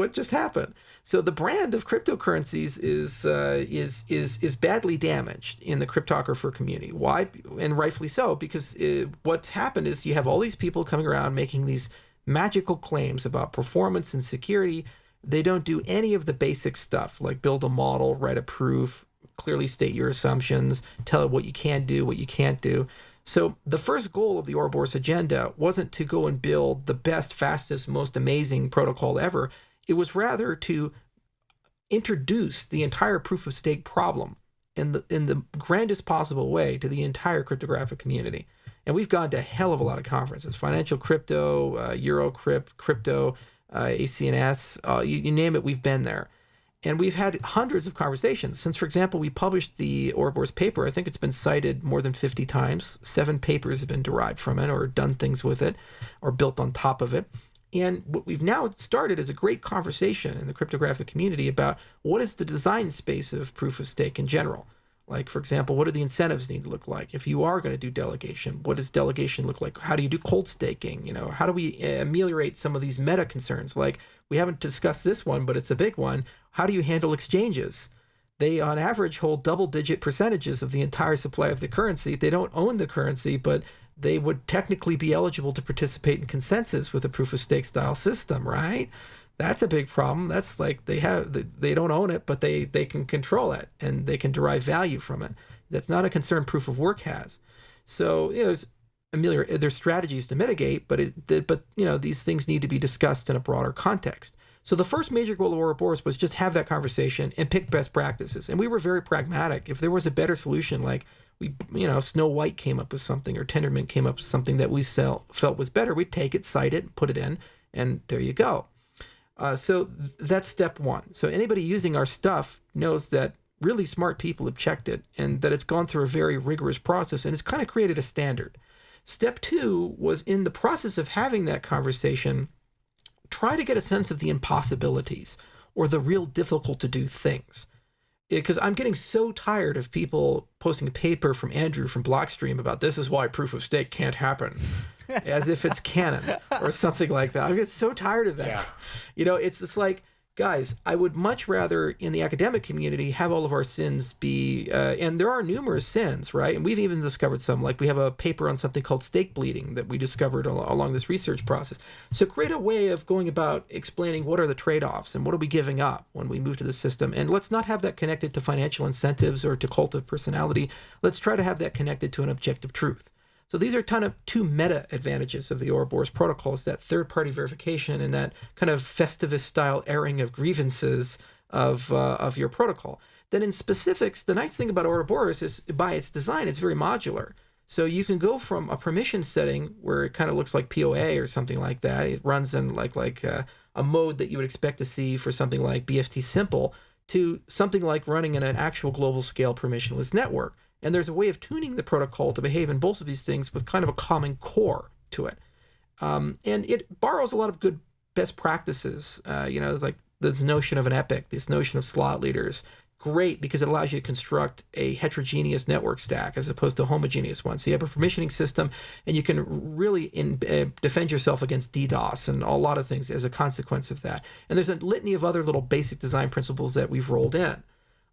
what just happened? So the brand of cryptocurrencies is uh, is is is badly damaged in the cryptographer community. Why? And rightfully so, because it, what's happened is you have all these people coming around making these magical claims about performance and security. They don't do any of the basic stuff like build a model, write a proof, clearly state your assumptions, tell it what you can do, what you can't do. So the first goal of the Ouroboros agenda wasn't to go and build the best, fastest, most amazing protocol ever. It was rather to introduce the entire proof of stake problem in the in the grandest possible way to the entire cryptographic community. And we've gone to a hell of a lot of conferences: financial crypto, uh, Eurocrypt, crypto, uh, ACNS, uh, you, you name it. We've been there, and we've had hundreds of conversations. Since, for example, we published the Ouroboros paper, I think it's been cited more than 50 times. Seven papers have been derived from it, or done things with it, or built on top of it. And what we've now started is a great conversation in the cryptographic community about what is the design space of proof of stake in general. Like, for example, what do the incentives need to look like? If you are going to do delegation, what does delegation look like? How do you do cold staking? You know, how do we uh, ameliorate some of these meta concerns? Like, we haven't discussed this one, but it's a big one. How do you handle exchanges? They, on average, hold double digit percentages of the entire supply of the currency. They don't own the currency, but they would technically be eligible to participate in consensus with a proof of stake style system, right? That's a big problem. That's like they have they don't own it, but they they can control it and they can derive value from it. That's not a concern proof of work has. So you know, there's ameliorate there's strategies to mitigate, but it but you know these things need to be discussed in a broader context. So the first major goal of Ouroboros was just have that conversation and pick best practices. And we were very pragmatic. If there was a better solution, like we you know Snow White came up with something or Tendermint came up with something that we sell, felt was better, we'd take it, cite it, put it in, and there you go. Uh, so th- that's step one. So anybody using our stuff knows that really smart people have checked it and that it's gone through a very rigorous process and it's kind of created a standard. Step two was in the process of having that conversation, try to get a sense of the impossibilities or the real difficult to do things because I'm getting so tired of people posting a paper from Andrew from Blockstream about this is why proof of stake can't happen, as if it's canon or something like that. I'm getting so tired of that. Yeah. You know, it's just like guys, I would much rather in the academic community have all of our sins be, uh, and there are numerous sins, right? And we've even discovered some, like we have a paper on something called stake bleeding that we discovered al- along this research process. So create a way of going about explaining what are the trade offs and what are we giving up when we move to the system. And let's not have that connected to financial incentives or to cult of personality. Let's try to have that connected to an objective truth. So these are kind of two meta advantages of the Ouroboros protocol is that third party verification and that kind of Festivus style airing of grievances of, uh, of your protocol. Then in specifics, the nice thing about Ouroboros is by its design, it's very modular. So you can go from a permission setting where it kind of looks like POA or something like that. It runs in like like uh, a mode that you would expect to see for something like BFT simple to something like running in an actual global scale permissionless network and there's a way of tuning the protocol to behave in both of these things with kind of a common core to it. Um, and it borrows a lot of good best practices. Uh, you know, like this notion of an epoch, this notion of slot leaders, great because it allows you to construct a heterogeneous network stack as opposed to a homogeneous one. So you have a permissioning system, and you can really in, uh, defend yourself against DDoS and a lot of things as a consequence of that. And there's a litany of other little basic design principles that we've rolled in.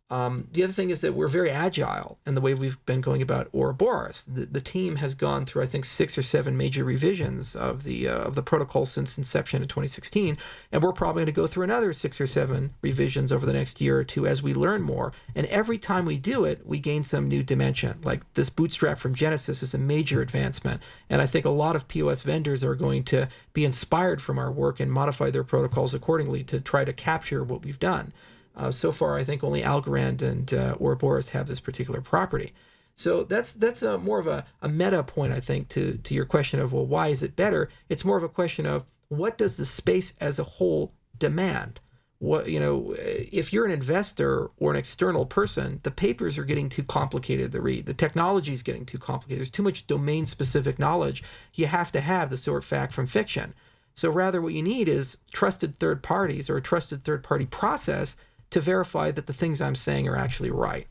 Um, the other thing is that we're very agile in the way we've been going about Ouroboros. The, the team has gone through, I think, six or seven major revisions of the uh, of the protocol since inception in 2016, and we're probably going to go through another six or seven revisions over the next year or two as we learn more. And every time we do it, we gain some new dimension. Like this bootstrap from Genesis is a major advancement, and I think a lot of POS vendors are going to be inspired from our work and modify their protocols accordingly to try to capture what we've done. Uh, so far, I think only Algorand and uh, Ouroboros have this particular property. So that's that's a, more of a, a meta point, I think, to, to your question of, well, why is it better? It's more of a question of what does the space as a whole demand? What you know, if you're an investor or an external person, the papers are getting too complicated to read. The technology is getting too complicated. There's too much domain-specific knowledge. You have to have the sort of fact from fiction. So rather, what you need is trusted third parties or a trusted third-party process to verify that the things I'm saying are actually right.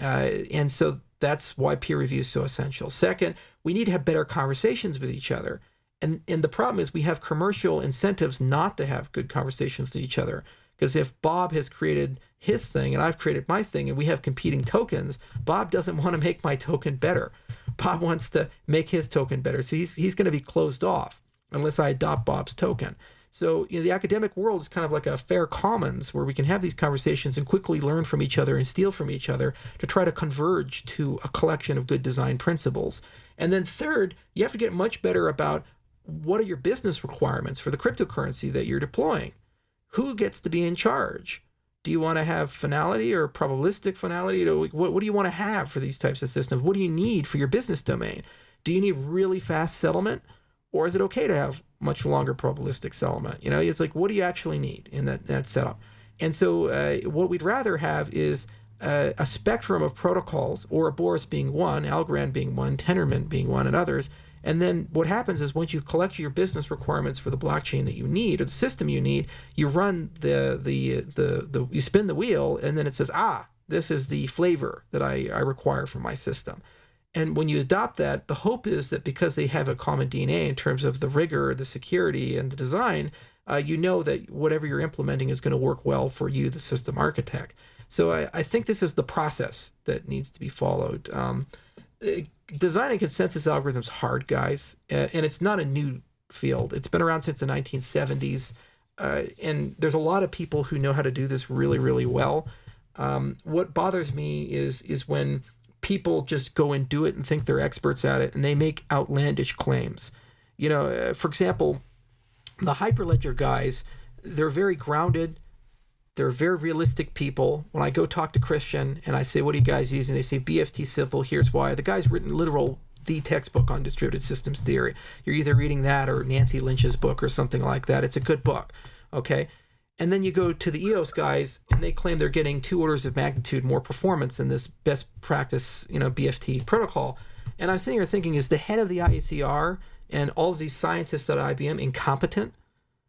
Uh, and so that's why peer review is so essential. Second, we need to have better conversations with each other. And, and the problem is we have commercial incentives not to have good conversations with each other. Because if Bob has created his thing and I've created my thing and we have competing tokens, Bob doesn't want to make my token better. Bob wants to make his token better. So he's, he's going to be closed off unless I adopt Bob's token. So you know, the academic world is kind of like a fair commons where we can have these conversations and quickly learn from each other and steal from each other to try to converge to a collection of good design principles. And then third, you have to get much better about what are your business requirements for the cryptocurrency that you're deploying? Who gets to be in charge? Do you want to have finality or probabilistic finality? What, what do you want to have for these types of systems? What do you need for your business domain? Do you need really fast settlement? Or is it okay to have much longer probabilistic settlement? You know, it's like, what do you actually need in that, that setup? And so, uh, what we'd rather have is uh, a spectrum of protocols, Ouroboros being one, Algorand being one, Tendermint being one, and others. And then what happens is once you collect your business requirements for the blockchain that you need or the system you need, you run the the the, the you spin the wheel, and then it says, ah, this is the flavor that I, I require for my system. And when you adopt that, the hope is that because they have a common DNA in terms of the rigor, the security, and the design, uh, you know that whatever you're implementing is going to work well for you, the system architect. So I, I think this is the process that needs to be followed. Um, uh, designing consensus algorithms hard, guys, and it's not a new field. It's been around since the 1970s, uh, and there's a lot of people who know how to do this really, really well. Um, what bothers me is is when people just go and do it and think they're experts at it and they make outlandish claims. You know, uh, for example, the Hyperledger guys, they're very grounded. They're very realistic people. When I go talk to Christian and I say, What are you guys using? They say BFT simple, here's why. The guy's written literal the textbook on distributed systems theory. You're either reading that or Nancy Lynch's book or something like that. It's a good book. Okay. And then you go to the EOS guys, and they claim they're getting two orders of magnitude more performance than this best practice, you know, BFT protocol. And I'm sitting here thinking, is the head of the IACR and all of these scientists at IBM incompetent?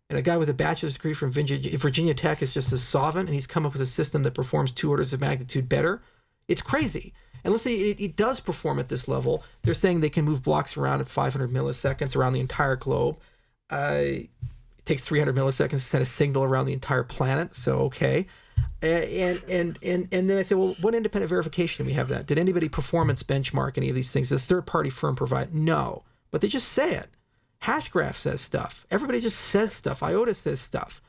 And a guy with a bachelor's degree from Virginia Tech is just a solvent, and he's come up with a system that performs two orders of magnitude better. It's crazy. And let's say it, it does perform at this level. They're saying they can move blocks around at 500 milliseconds around the entire globe. Uh, takes 300 milliseconds to send a signal around the entire planet. So okay. And and and and then I say, well, what independent verification do we have that? Did anybody performance benchmark any of these things? Does a third party firm provide? No, but they just say it. Hashgraph says stuff. Everybody just says stuff. IOTA says stuff.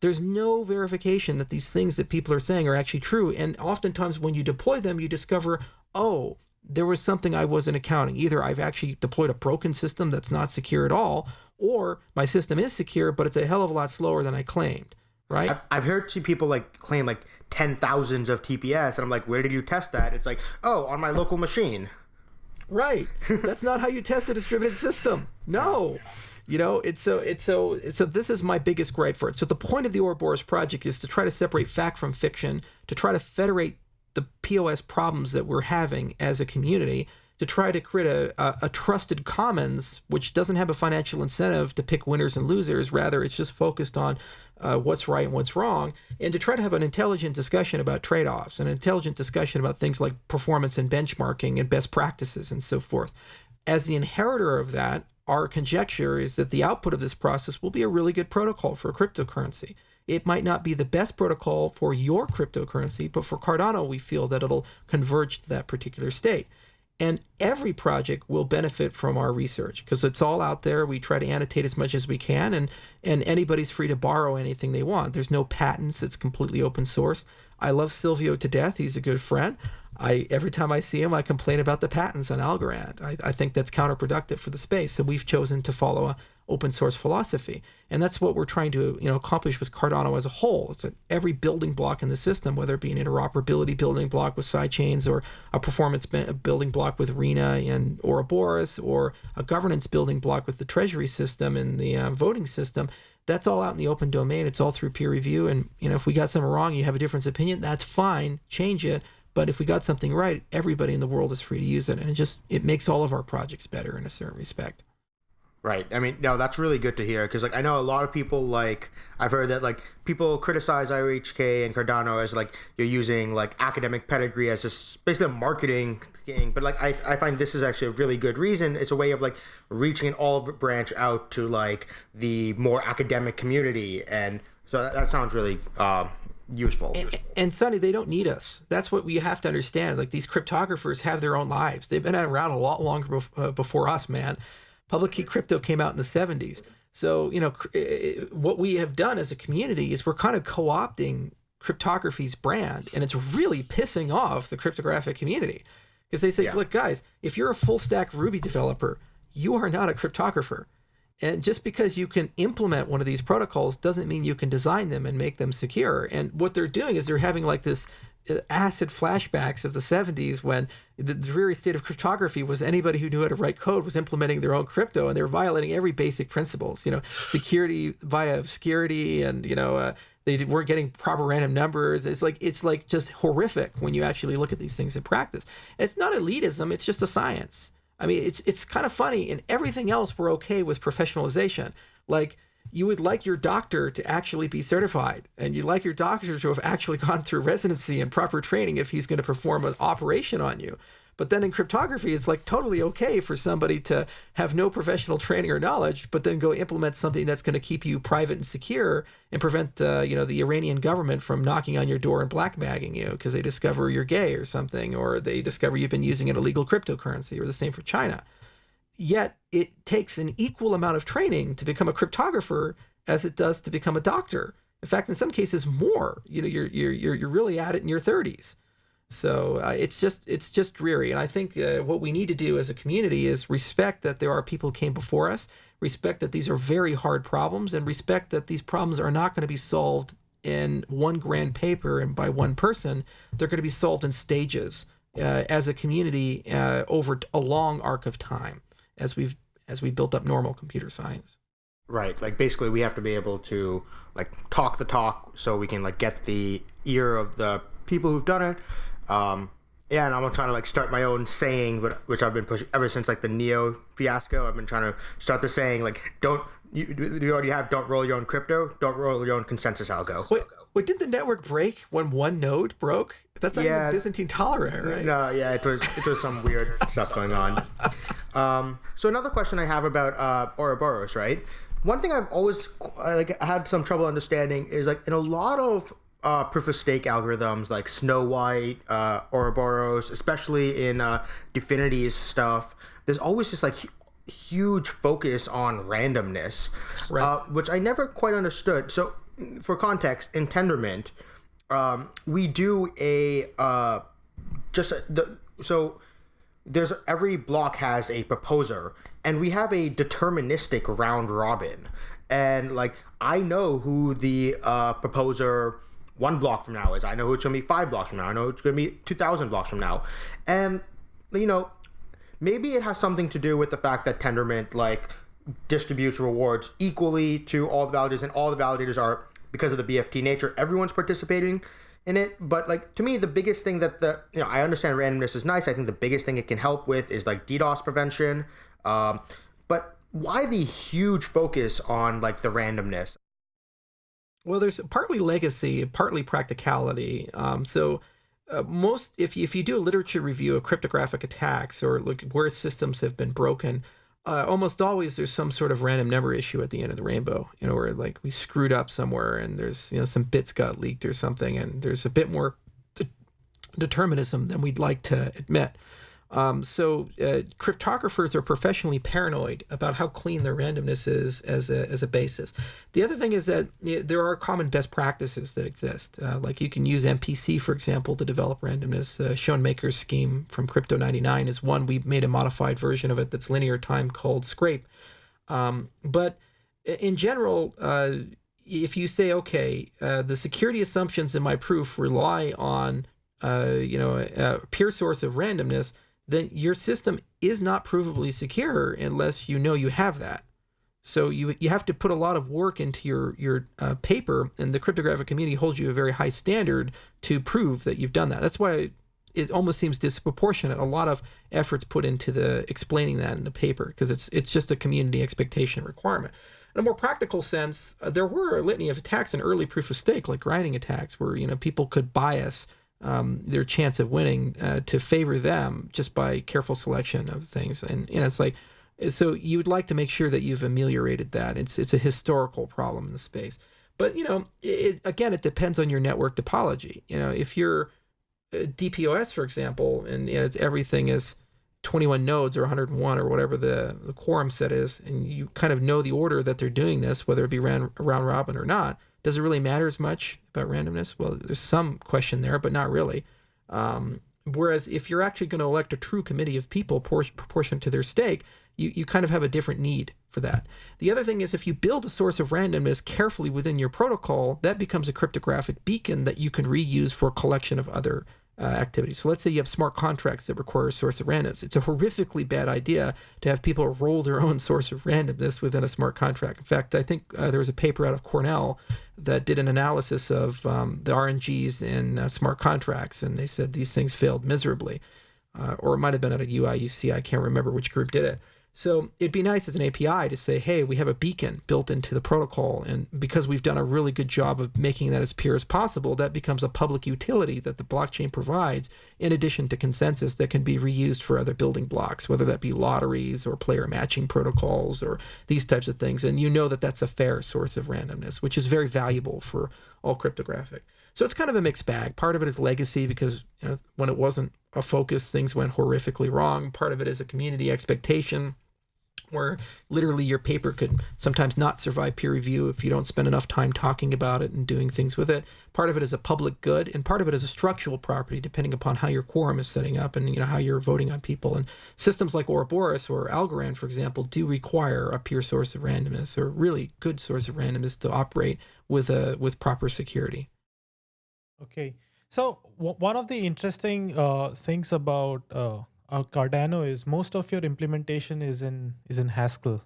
There's no verification that these things that people are saying are actually true. And oftentimes, when you deploy them, you discover, oh, there was something I wasn't accounting. Either I've actually deployed a broken system that's not secure at all, or my system is secure, but it's a hell of a lot slower than I claimed. Right? I've, I've heard some people like claim like ten thousands of TPS, and I'm like, where did you test that? It's like, oh, on my local machine. Right. That's not how you test a distributed system. No. You know, it's so it's so so this is my biggest gripe for it. So the point of the Ouroboros project is to try to separate fact from fiction, to try to federate the POS problems that we're having as a community to try to create a, a, a, trusted commons, which doesn't have a financial incentive to pick winners and losers. Rather, it's just focused on uh, what's right and what's wrong, and to try to have an intelligent discussion about trade offs, and an intelligent discussion about things like performance and benchmarking and best practices and so forth. As the inheritor of that, our conjecture is that the output of this process will be a really good protocol for a cryptocurrency. It might not be the best protocol for your cryptocurrency, but for Cardano, we feel that it'll converge to that particular state. And every project will benefit from our research because it's all out there. We try to annotate as much as we can, and, and anybody's free to borrow anything they want. There's no patents, it's completely open source. I love Silvio to death. He's a good friend. I every time I see him, I complain about the patents on Algorand. I, I think that's counterproductive for the space. So we've chosen to follow a open source philosophy, and that's what we're trying to you know accomplish with Cardano as a whole. It's that every building block in the system, whether it be an interoperability building block with sidechains, or a performance building block with RINA and Ouroboros, or a governance building block with the Treasury system and the uh, voting system, that's all out in the open domain. It's all through peer review. And you know, if we got something wrong, you have a different opinion, that's fine. Change it. But if we got something right, everybody in the world is free to use it, and it just it makes all of our projects better in a certain respect. Right. I mean, no, that's really good to hear because, like, I know a lot of people like I've heard that like people criticize IOHK and Cardano as like you're using like academic pedigree as just basically a marketing thing. But like I, I find this is actually a really good reason. It's a way of like reaching an olive branch out to like the more academic community, and so that, that sounds really uh, useful. And, and Sunny, they don't need us. That's what we have to understand. Like these cryptographers have their own lives. They've been around a lot longer uh, before us, man. Public key crypto came out in the 70s. So, you know, eh, eh, what we have done as a community is we're kind of co opting cryptography's brand, and it's really pissing off the cryptographic community because they say, yeah. look, guys, if you're a full stack Ruby developer, you are not a cryptographer. And just because you can implement one of these protocols doesn't mean you can design them and make them secure. And what they're doing is they're having like this acid flashbacks of the 70s when the dreary state of cryptography was anybody who knew how to write code was implementing their own crypto and they were violating every basic principles you know security via obscurity and you know uh, they weren't getting proper random numbers it's like it's like just horrific when you actually look at these things in practice it's not elitism it's just a science I mean, it's it's kind of funny. In everything else, we're okay with professionalization. Like you would like your doctor to actually be certified, and you'd like your doctor to have actually gone through residency and proper training if he's going to perform an operation on you. But then in cryptography, it's like totally okay for somebody to have no professional training or knowledge, but then go implement something that's going to keep you private and secure and prevent, uh, you know, the Iranian government from knocking on your door and blackbagging you because they discover you're gay or something, or they discover you've been using an illegal cryptocurrency, or the same for China. Yet it takes an equal amount of training to become a cryptographer as it does to become a doctor. In fact, in some cases, more. You know, you're you're you're really at it in your 30s. So uh, it's just it's just dreary, and I think uh, what we need to do as a community is respect that there are people who came before us, respect that these are very hard problems, and respect that these problems are not going to be solved in one grand paper and by one person. They're going to be solved in stages uh, as a community uh, over a long arc of time, as we've as we built up normal computer science. Right, like basically we have to be able to like talk the talk so we can like get the ear of the people who've done it um, yeah, and I'm trying to like start my own saying, but which I've been pushing ever since like the Neo fiasco. I've been trying to start the saying like, don't you, you already have don't roll your own crypto, don't roll your own consensus algo. Wait, wait did the network break when one node broke? That's not yeah, Byzantine tolerant, right? No, yeah, it was it was some weird stuff going on. Um, so another question I have about uh, Ouroboros, right? One thing I've always like had some trouble understanding is like in a lot of uh, proof of stake algorithms like Snow White, uh, Ouroboros, especially in uh, Dfinity's stuff, there's always just like huge focus on randomness, right. uh, which I never quite understood. So, for context, in Tendermint, um, we do a uh, just a, the so there's every block has a proposer, and we have a deterministic round robin, and like I know who the uh, proposer one block from now is. I know who it's going to be five blocks from now. I know it's going to be 2,000 blocks from now. And, you know, maybe it has something to do with the fact that Tendermint, like, distributes rewards equally to all the validators, and all the validators are, because of the BFT nature, everyone's participating in it. But like to me, the biggest thing that the you know I understand randomness is nice. I think the biggest thing it can help with is like DDoS prevention. Um, but why the huge focus on like the randomness? Well, there's partly legacy, partly practicality. Um, so uh, most if you, if you do a literature review of cryptographic attacks or look where systems have been broken, uh, almost always there's some sort of random number issue at the end of the rainbow. You know, where like we screwed up somewhere and there's you know some bits got leaked or something, and there's a bit more de- determinism than we'd like to admit. Um, so uh, cryptographers are professionally paranoid about how clean their randomness is as a, as a basis. The other thing is that you know, there are common best practices that exist. Uh, like you can use MPC, for example, to develop randomness. Uh, Schoenmakers' scheme from Crypto 99 is one. We made a modified version of it that's linear time called Scrape. Um, but in general, uh, if you say, okay, uh, the security assumptions in my proof rely on, uh, you know, a pure source of randomness – then your system is not provably secure unless you know you have that. So you you have to put a lot of work into your your uh, paper, and the cryptographic community holds you a very high standard to prove that you've done that. That's why it almost seems disproportionate. A lot of efforts put into the explaining that in the paper because it's it's just a community expectation requirement. In a more practical sense, uh, there were a litany of attacks in early proof of stake, like grinding attacks, where you know people could bias um, their chance of winning uh, to favor them just by careful selection of things. And, and it's like, so you would like to make sure that you've ameliorated that. It's, it's a historical problem in the space. But, you know, it, again, it depends on your network topology. You know, if you're uh, DPoS, for example, and you know, it's everything is 21 nodes or 101 or whatever the, the quorum set is, and you kind of know the order that they're doing this, whether it be round, round robin or not, does it really matter as much about randomness? Well, there's some question there, but not really. Um, whereas if you're actually going to elect a true committee of people proportionate to their stake, you, you kind of have a different need for that. The other thing is if you build a source of randomness carefully within your protocol, that becomes a cryptographic beacon that you can reuse for a collection of other uh, activities. So let's say you have smart contracts that require a source of randomness. It's a horrifically bad idea to have people roll their own source of randomness within a smart contract. In fact, I think uh, there was a paper out of Cornell that did an analysis of um, the RNGs in uh, smart contracts, and they said these things failed miserably. Uh, or it might have been at a UIUC. I can't remember which group did it. So it'd be nice as an API to say, hey, we have a beacon built into the protocol. And because we've done a really good job of making that as pure as possible, that becomes a public utility that the blockchain provides, in addition to consensus that can be reused for other building blocks, whether that be lotteries or player matching protocols or these types of things. And you know that that's a fair source of randomness, which is very valuable for all cryptographic. So it's kind of a mixed bag. Part of it is legacy because you know, when it wasn't a focus, things went horrifically wrong. Part of it is a community expectation where literally your paper could sometimes not survive peer review if you don't spend enough time talking about it and doing things with it. Part of it is a public good, and part of it is a structural property, depending upon how your quorum is setting up and you know how you're voting on people. And systems like Ouroboros or Algorand, for example, do require a pure source of randomness or really good source of randomness to operate with a with proper security. Okay, so one of the interesting uh, things about uh uh, Cardano is most of your implementation is in is in Haskell.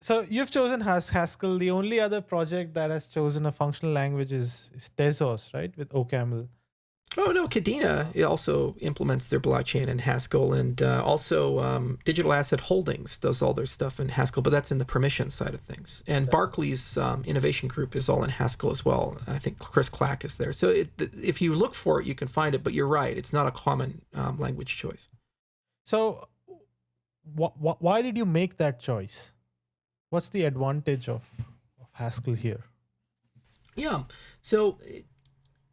So you've chosen Has Haskell. The only other project that has chosen a functional language is, is Tezos, right, with OCaml. Oh no, Kadena also implements their blockchain in Haskell, and uh, also um, Digital Asset Holdings does all their stuff in Haskell, but that's in the permission side of things. And that's Barclays um, Innovation Group is all in Haskell as well. I think Chris Clack is there. So it, if you look for it, you can find it. But you're right; it's not a common um, language choice. So, wh- wh- why did you make that choice? What's the advantage of, of Haskell here? Yeah. So,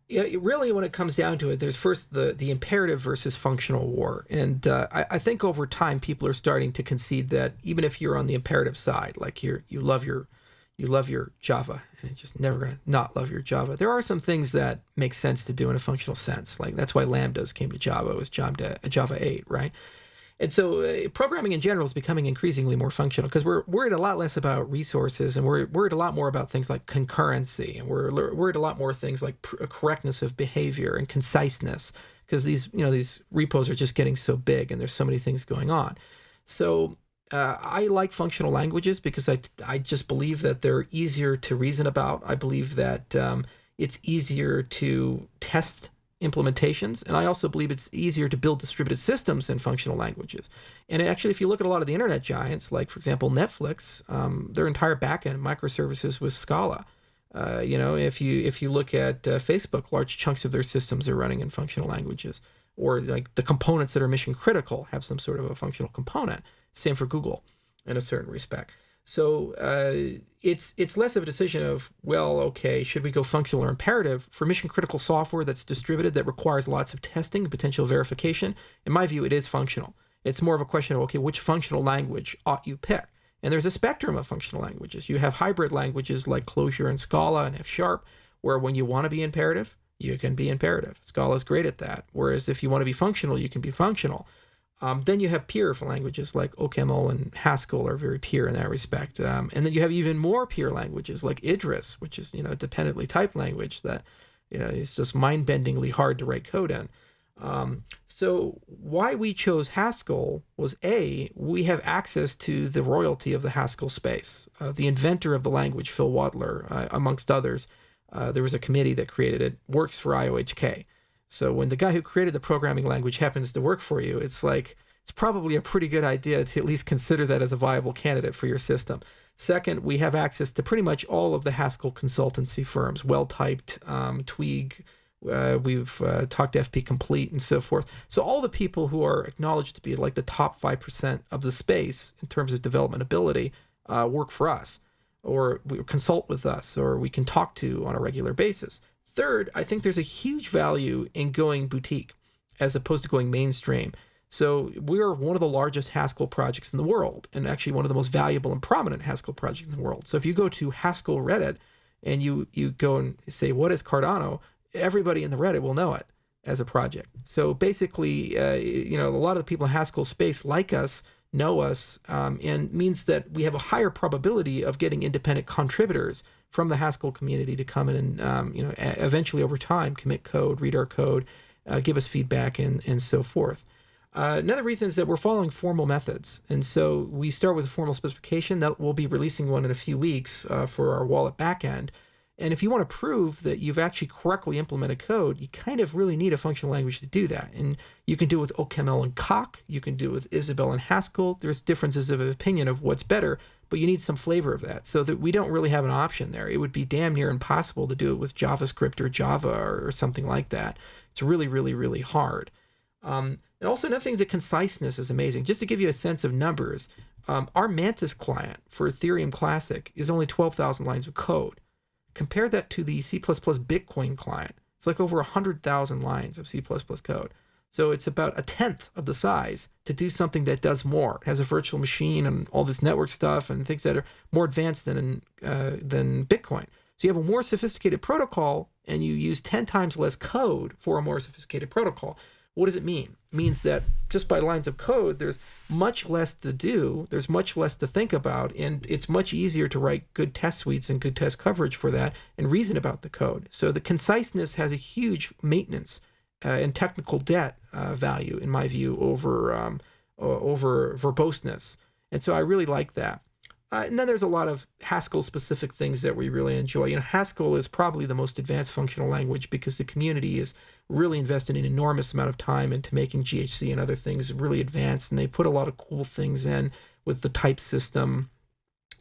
really, when it comes down to it, there's first the the imperative versus functional war, and uh, I, I, think over time people are starting to concede that even if you're on the imperative side, like you you love your you love your Java and just never gonna not love your Java. There are some things that make sense to do in a functional sense, like that's why lambdas came to Java was Java Java eight, right? And so uh, programming in general is becoming increasingly more functional because we're worried a lot less about resources and we're worried a lot more about things like concurrency and we're worried a lot more things like correctness of behavior and conciseness because these you know these repos are just getting so big and there's so many things going on. So uh, I like functional languages because I, I just believe that they're easier to reason about. I believe that um, It's easier to test implementations. And I also believe it's easier to build distributed systems in functional languages. And actually, if you look at a lot of the internet giants, like, for example, Netflix, um, their entire backend microservices was Scala. Uh, you know, if you if you look at uh, Facebook, large chunks of their systems are running in functional languages, or like the components that are mission critical have some sort of a functional component. Same for Google, in a certain respect. So uh, it's it's less of a decision of well, okay, should we go functional or imperative for mission critical software that's distributed that requires lots of testing, potential verification. In my view, it is functional. It's more of a question of okay, which functional language ought you pick? And there's a spectrum of functional languages. You have hybrid languages like Clojure and Scala and F Sharp, where when you want to be imperative, you can be imperative. Scala is great at that. Whereas if you want to be functional, you can be functional. Um, then you have peer languages like OCaml and Haskell are very peer in that respect. Um, and then you have even more peer languages like Idris, which is you know a dependently typed language that you know is just mind-bendingly hard to write code in. Um, so why we chose Haskell was a we have access to the royalty of the Haskell space. Uh, the inventor of the language, Phil Wadler, uh, amongst others, uh, there was a committee that created it. Works for IOHK. So when the guy who created the programming language happens to work for you, it's like it's probably a pretty good idea to at least consider that as a viable candidate for your system. Second, we have access to pretty much all of the Haskell consultancy firms, Well-Typed, um, uh, we've uh, talked to FP Complete and so forth. So all the people who are acknowledged to be like the top five percent of the space in terms of development ability uh, work for us, or we consult with us, or we can talk to on a regular basis. Third, I think there's a huge value in going boutique as opposed to going mainstream. So we're one of the largest Haskell projects in the world, and actually one of the most valuable and prominent Haskell projects in the world. So if you go to Haskell Reddit and you you go and say what is Cardano, everybody in the Reddit will know it as a project. So basically, uh, you know, a lot of the people in Haskell space like us know us, um, and means that we have a higher probability of getting independent contributors from the Haskell community to come in and, um, you know, eventually over time commit code, read our code, uh, give us feedback, and and so forth. Uh, another reason is that we're following formal methods, and so we start with a formal specification that we'll be releasing one in a few weeks uh, for our wallet backend. And if you want to prove that you've actually correctly implemented code, you kind of really need a functional language to do that. And you can do it with OCaml and Coq. You can do it with Isabelle and Haskell. There's differences of opinion of what's better, but you need some flavor of that. So that we don't really have an option there. It would be damn near impossible to do it with JavaScript or Java or, something like that. It's really, really, really hard. Um, and also another thing, the conciseness is amazing. Just to give you a sense of numbers, um, our Mantis client for Ethereum Classic is only 12,000 lines of code. Compare that to the C++ Bitcoin client. It's like over 100,000 lines of C++ code. So it's about a tenth of the size to do something that does more. It has a virtual machine and all this network stuff and things that are more advanced than uh, than Bitcoin. So you have a more sophisticated protocol and you use 10 times less code for a more sophisticated protocol. What does it mean? It means that just by lines of code, there's much less to do, there's much less to think about, and it's much easier to write good test suites and good test coverage for that and reason about the code. So the conciseness has a huge maintenance uh, and technical debt uh, value, in my view, over um, over verboseness. And so I really like that. Uh, and then there's a lot of Haskell specific things that we really enjoy. You know, Haskell is probably the most advanced functional language because the community is really invested an enormous amount of time into making GHC and other things really advanced. And they put a lot of cool things in with the type system.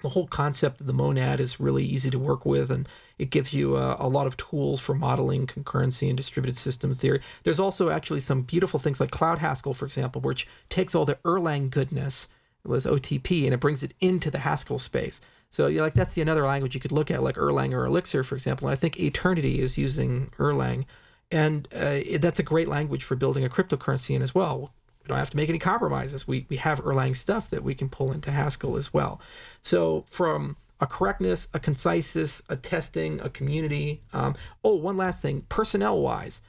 The whole concept of the monad is really easy to work with, and it gives you a, a lot of tools for modeling concurrency and distributed system theory. There's also actually some beautiful things like Cloud Haskell, for example, which takes all the Erlang goodness was OTP, and it brings it into the Haskell space. So you like that's the another language you could look at, like Erlang or Elixir, for example. And I think Aeternity is using Erlang, and uh, that's a great language for building a cryptocurrency in as well. We don't have to make any compromises. We we have Erlang stuff that we can pull into Haskell as well. So from a correctness, a conciseness, a testing, a community. Um, oh, one last thing, personnel wise,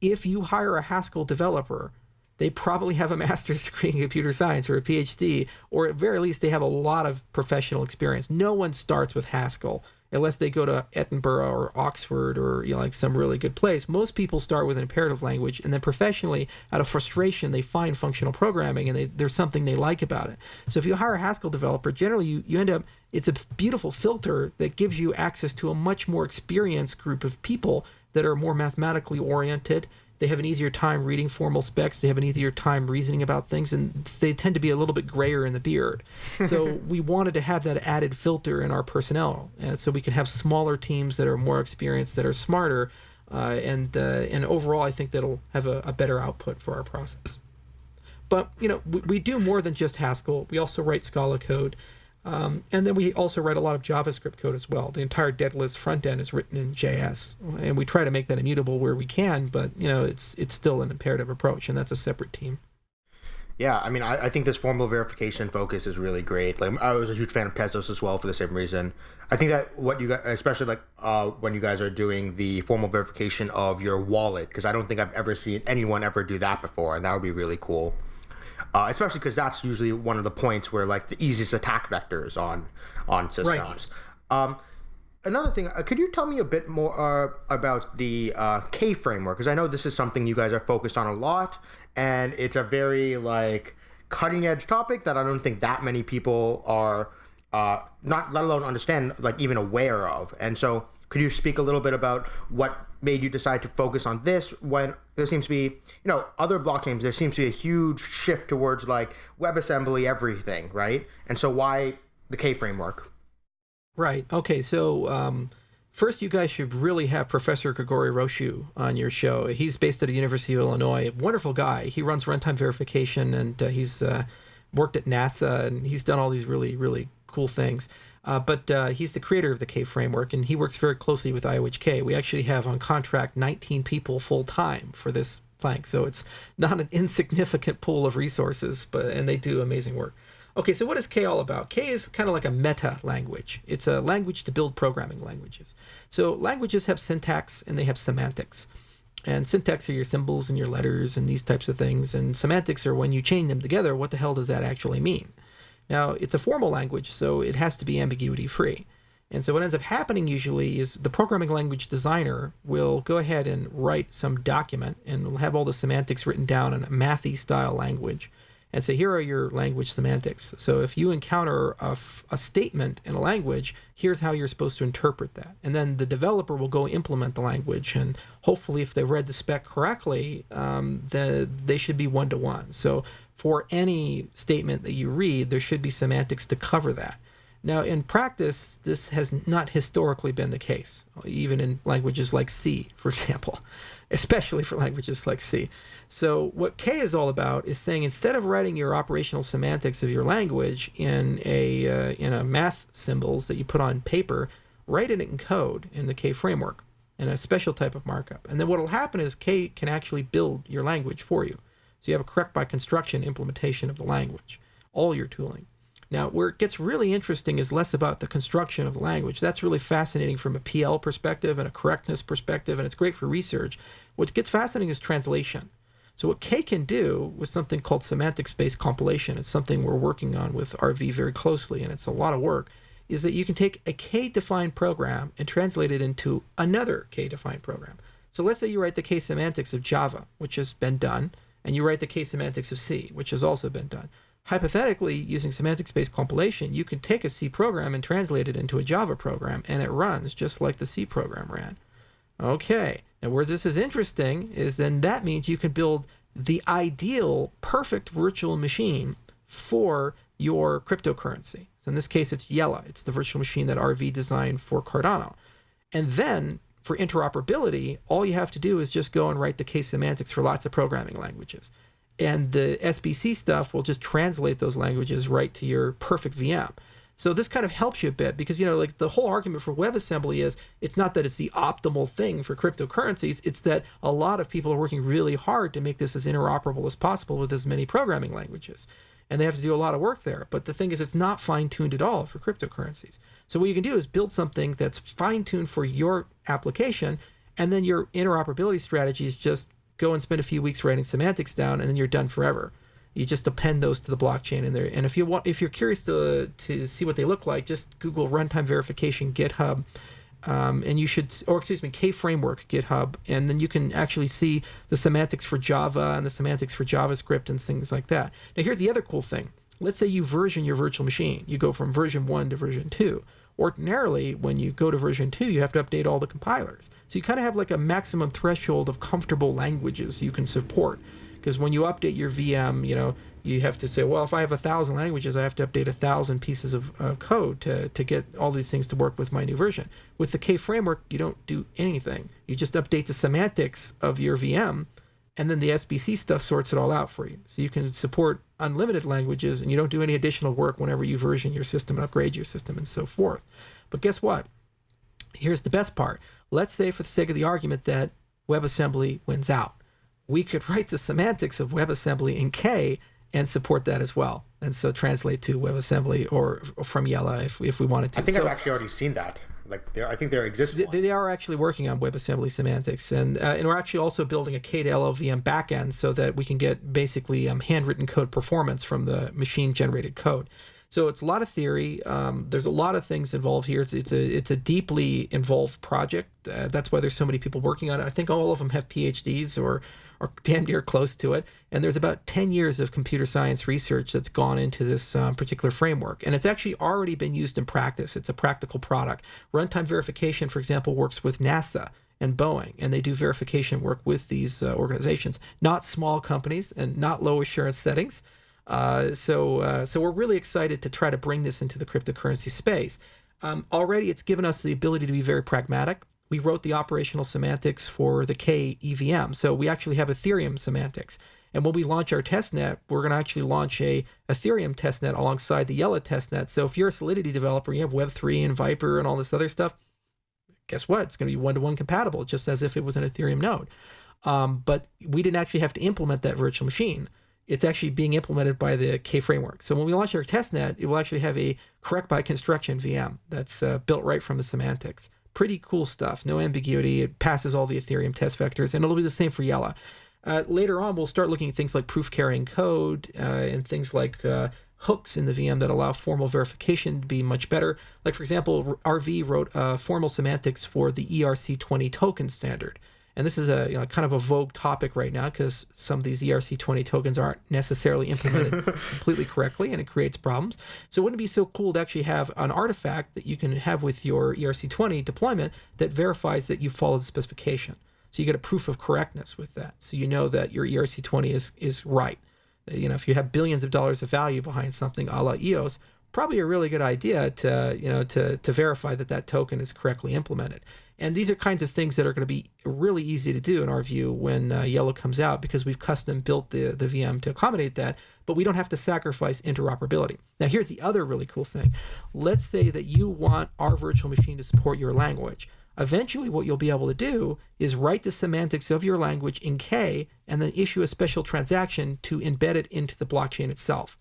if you hire a Haskell developer they probably have a master's degree in computer science or a PhD, or at very least they have a lot of professional experience. No one starts with Haskell unless they go to Edinburgh or Oxford or you know, like some really good place. Most people start with an imperative language, and then professionally, out of frustration, they find functional programming, and they, there's something they like about it. So if you hire a Haskell developer, generally you, you end up it's a beautiful filter that gives you access to a much more experienced group of people that are more mathematically oriented they have an easier time reading formal specs. They have an easier time reasoning about things, and they tend to be a little bit grayer in the beard. So we wanted to have that added filter in our personnel, and so we can have smaller teams that are more experienced, that are smarter, uh, and uh, and overall, I think that'll have a, a, better output for our process. But you know, we, we do more than just Haskell. We also write Scala code. Um, and then we also write a lot of JavaScript code as well. The entire Daedalus front end is written in JS, and we try to make that immutable where we can. But you know, it's it's still an imperative approach, and that's a separate team. Yeah, I mean, I, I think this formal verification focus is really great. Like, I was a huge fan of Tezos as well for the same reason. I think that what you guys, especially like uh, when you guys are doing the formal verification of your wallet, because I don't think I've ever seen anyone ever do that before, and that would be really cool uh, especially because that's usually one of the points where like the easiest attack vectors on on systems. Right. Um, another thing, uh, could you tell me a bit more uh, about the uh, K framework? Because I know this is something you guys are focused on a lot, and it's a very like cutting edge topic that I don't think that many people are uh, not, let alone understand, like even aware of. And so, could you speak a little bit about what made you decide to focus on this when there seems to be, you know, other blockchains, there seems to be a huge shift towards like WebAssembly everything, right? And so why the K framework? Right. Okay. So, um, first, you guys should really have Professor Grigore Rosu on your show. He's based at the University of Illinois. Wonderful guy. He runs runtime verification and uh, he's uh, worked at NASA and he's done all these really, really cool things. Uh, but uh, he's the creator of the K framework, and he works very closely with IOHK. We actually have on contract 19 people full time for this plank, so it's not an insignificant pool of resources. But and they do amazing work. Okay, so what is K all about? K is kind of like a meta language. It's a language to build programming languages. So languages have syntax and they have semantics. And syntax are your symbols and your letters and these types of things. And semantics are when you chain them together, what the hell does that actually mean? Now, it's a formal language, so it has to be ambiguity free. And so what ends up happening usually is the programming language designer will go ahead and write some document and will have all the semantics written down in a mathy style language and say, here are your language semantics. So if you encounter a, a statement in a language, here's how you're supposed to interpret that. And then the developer will go implement the language. And hopefully, if they've read the spec correctly, um, the, they should be one to one. So for any statement that you read, there should be semantics to cover that. Now, in practice, this has not historically been the case, even in languages like C, for example, especially for languages like C. So, what K is all about is saying instead of writing your operational semantics of your language in a uh, in a math symbols that you put on paper, write it in code in the K framework in a special type of markup. And then what will happen is K can actually build your language for you. So you have a correct by construction implementation of the language, all your tooling. Now, where it gets really interesting is less about the construction of the language. That's really fascinating from a PL perspective and a correctness perspective, and it's great for research. What gets fascinating is translation. So, what K can do with something called semantics-based compilation, it's something we're working on with RV very closely, and it's a lot of work, is that you can take a K defined program and translate it into another K defined program. So, let's say you write the K semantics of Java, which has been done and you write the K semantics of C, which has also been done. Hypothetically, using semantics-based compilation, you can take a C program and translate it into a Java program, and it runs just like the C program ran. Okay, now where this is interesting is then that means you can build the ideal, perfect virtual machine for your cryptocurrency. So in this case, it's IELE. It's the virtual machine that RV designed for Cardano. And then for interoperability, all you have to do is just go and write the K semantics for lots of programming languages. And the SBC stuff will just translate those languages right to your perfect VM. So this kind of helps you a bit because you know like the whole argument for WebAssembly is it's not that it's the optimal thing for cryptocurrencies, it's that a lot of people are working really hard to make this as interoperable as possible with as many programming languages. And they have to do a lot of work there. But the thing is it's not fine-tuned at all for cryptocurrencies. So what you can do is build something that's fine-tuned for your application, and then your interoperability strategy is just go and spend a few weeks writing semantics down, and then you're done forever. You just append those to the blockchain in there. And if you want, if you're curious to to see what they look like, just Google runtime verification GitHub. Um, and you should, or excuse me, K framework GitHub, and then you can actually see the semantics for Java and the semantics for JavaScript and things like that. Now, here's the other cool thing. Let's say you version your virtual machine. You go from version one to version two. Ordinarily, when you go to version two, you have to update all the compilers. So you kind of have like a maximum threshold of comfortable languages you can support. Because when you update your VM, you know, you have to say, well, if I have a thousand languages, I have to update a thousand pieces of uh, code to, to get all these things to work with my new version. With the K framework, you don't do anything. You just update the semantics of your VM, and then the SBC stuff sorts it all out for you. So you can support unlimited languages, and you don't do any additional work whenever you version your system and upgrade your system and so forth. But guess what? Here's the best part. Let's say, for the sake of the argument, that WebAssembly wins out. We could write the semantics of WebAssembly in K and support that as well. And so translate to WebAssembly or, or from IELE if, if we wanted to. I think so, I've actually already seen that. Like, I think there exists. They, they, are actually working on WebAssembly semantics, and uh, and we're actually also building a K to LLVM backend so that we can get basically um, handwritten code performance from the machine generated code. So it's a lot of theory. Um, there's a lot of things involved here. It's, it's a it's a deeply involved project. Uh, that's why there's so many people working on it. I think all of them have PhDs or or damn near close to it. And there's about 10 years of computer science research that's gone into this um, particular framework. And it's actually already been used in practice. It's a practical product. Runtime verification, for example, works with NASA and Boeing, and they do verification work with these uh, organizations, not small companies and not low assurance settings. Uh, so, uh, so we're really excited to try to bring this into the cryptocurrency space. Um, already, it's given us the ability to be very pragmatic we wrote the operational semantics for the K EVM. So we actually have Ethereum semantics. And when we launch our testnet, we're going to actually launch a Ethereum testnet alongside the IELE testnet. So if you're a Solidity developer, you have Web3 and Vyper and all this other stuff, guess what? It's going to be one to one compatible, just as if it was an Ethereum node. Um, but we didn't actually have to implement that virtual machine. It's actually being implemented by the K framework. So when we launch our testnet, it will actually have a correct by construction VM that's uh, built right from the semantics pretty cool stuff. No ambiguity. It passes all the Ethereum test vectors, and it'll be the same for IELE. Uh, later on, we'll start looking at things like proof carrying code uh, and things like uh, hooks in the VM that allow formal verification to be much better. Like, for example, RV wrote uh, formal semantics for the ERC20 token standard. And this is a you know, kind of a vogue topic right now because some of these ERC20 tokens aren't necessarily implemented completely correctly and it creates problems. So wouldn't it be so cool to actually have an artifact that you can have with your ERC20 deployment that verifies that you followed the specification? So you get a proof of correctness with that. So you know that your ERC20 is, is right. You know, if you have billions of dollars of value behind something a la EOS, probably a really good idea to, you know, to, to verify that that token is correctly implemented. And these are kinds of things that are going to be really easy to do in our view when uh, IELE comes out because we've custom built the, the VM to accommodate that, but we don't have to sacrifice interoperability. Now, here's the other really cool thing. Let's say that you want our virtual machine to support your language. Eventually, what you'll be able to do is write the semantics of your language in K and then issue a special transaction to embed it into the blockchain itself.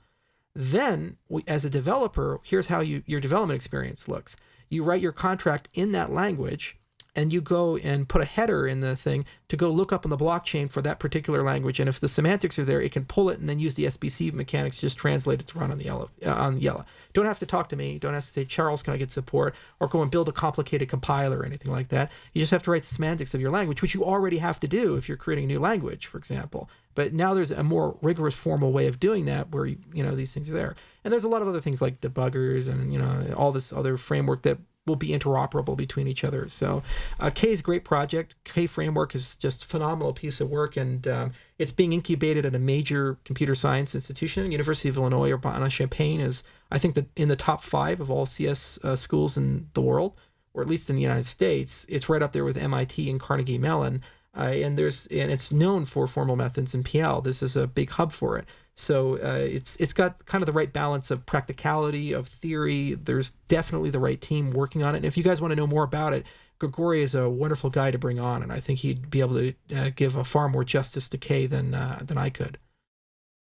Then, as a developer, here's how you, your development experience looks. You write your contract in that language and you go and put a header in the thing to go look up on the blockchain for that particular language. And if the semantics are there, it can pull it and then use the SBC mechanics just translate it to run on the IELE. Uh, on IELE. Don't have to talk to me. Don't have to say, Charles, can I get support? Or go and build a complicated compiler or anything like that. You just have to write the semantics of your language, which you already have to do if you're creating a new language, for example. But now there's a more rigorous formal way of doing that where, you know, these things are there. And there's a lot of other things like debuggers and, you know, all this other framework that will be interoperable between each other. So uh, K is a great project. K Framework is just a phenomenal piece of work, and um, it's being incubated at a major computer science institution. University of Illinois Urbana-Champaign is, I think, the, in the top five of all CS uh, schools in the world, or at least in the United States. It's right up there with MIT and Carnegie Mellon. Uh, and there's and it's known for formal methods in PL. This is a big hub for it. So uh, it's it's got kind of the right balance of practicality of theory. There's definitely the right team working on it. And if you guys want to know more about it, Grigore is a wonderful guy to bring on, and I think he'd be able to uh, give a far more justice to K than uh, than I could.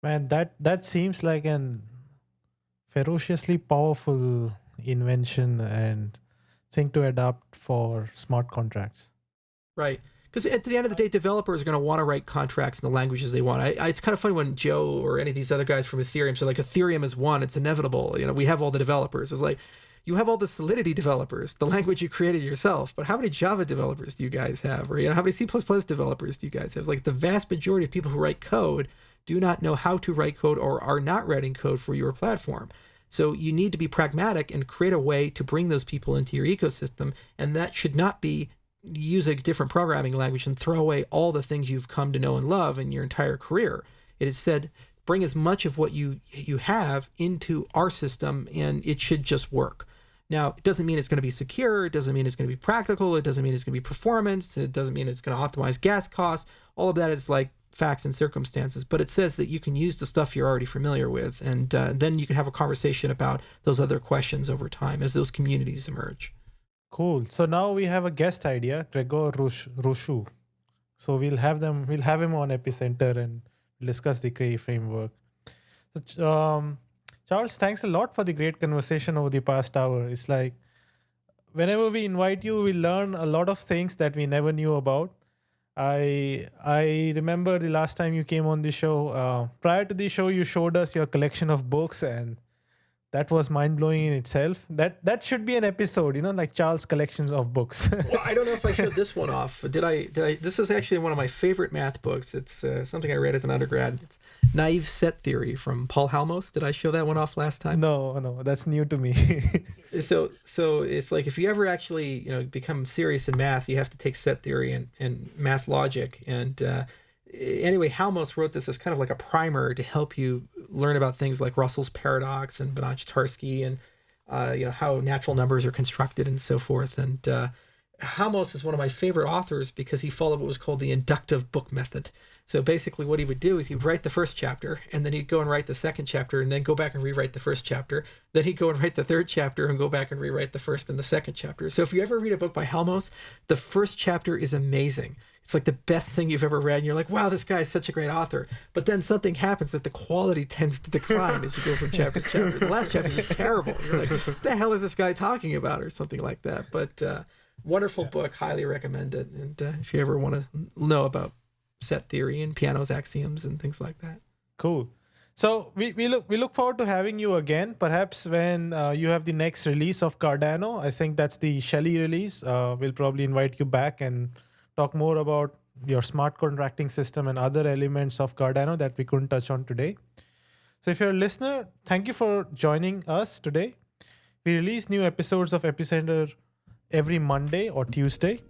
Man, that that seems like an ferociously powerful invention and thing to adopt for smart contracts. Right because at the end of the day, developers are going to want to write contracts in the languages they want. I, I, it's kind of funny when Joe or any of these other guys from Ethereum say like Ethereum is one, it's inevitable. You know, we have all the developers. It's like you have all the Solidity developers, the language you created yourself. But how many Java developers do you guys have, or you know, how many C++ developers do you guys have? Like the vast majority of people who write code do not know how to write code or are not writing code for your platform. So you need to be pragmatic and create a way to bring those people into your ecosystem, and that should not be use a different programming language and throw away all the things you've come to know and love in your entire career. It is said bring as much of what you you have into our system and it should just work. Now, it doesn't mean it's going to be secure, it doesn't mean it's going to be practical, it doesn't mean it's going to be performance, it doesn't mean it's going to optimize gas costs. All of that is like facts and circumstances, but it says that you can use the stuff you're already familiar with, and uh, then you can have a conversation about those other questions over time as those communities emerge. Cool. So now we have a guest idea, Grigore Rosu. So we'll have them. We'll have him on Epicenter and discuss the K framework. So, um, Charles, thanks a lot for the great conversation over the past hour. It's like whenever we invite you, we learn a lot of things that we never knew about. I I remember the last time you came on the show. Uh, prior to the show, you showed us your collection of books, and that was mind blowing in itself. That that should be an episode, you know, like Charles' collections of books. well, I don't know if I showed this one off. Did I? Did I? This is actually one of my favorite math books. It's uh, something I read as an undergrad. It's Naive Set Theory from Paul Halmos. Did I show that one off last time? No, no, that's new to me. so, so it's like if you ever actually, you know, become serious in math, you have to take set theory and and math logic and. Uh, anyway, Halmos wrote this as kind of like a primer to help you learn about things like Russell's paradox and Banach-Tarski and uh, you know how natural numbers are constructed and so forth. And uh, Halmos is one of my favorite authors because he followed what was called the inductive book method. So basically, what he would do is he'd write the first chapter, and then he'd go and write the second chapter, and then go back and rewrite the first chapter. Then he'd go and write the third chapter, and go back and rewrite the first and the second chapter. So if you ever read a book by Halmos, the first chapter is amazing. It's like the best thing you've ever read and you're like wow this guy is such a great author. But then something happens that the quality tends to decline as you go from chapter to chapter. The last chapter is terrible. You're like what the hell is this guy talking about? or something like that. But uh, wonderful yeah. book. Highly recommend it. And uh, if you ever want to know about set theory and Peano's axioms and things like that cool so we, we look we look forward to having you again. Perhaps when uh, you have the next release of Cardano, I think that's the Shelley release. Uh, we'll probably invite you back and talk more about your smart contracting system and other elements of Cardano that we couldn't touch on today. So if you're a listener, thank you for joining us today. We release new episodes of Epicenter every Monday or Tuesday.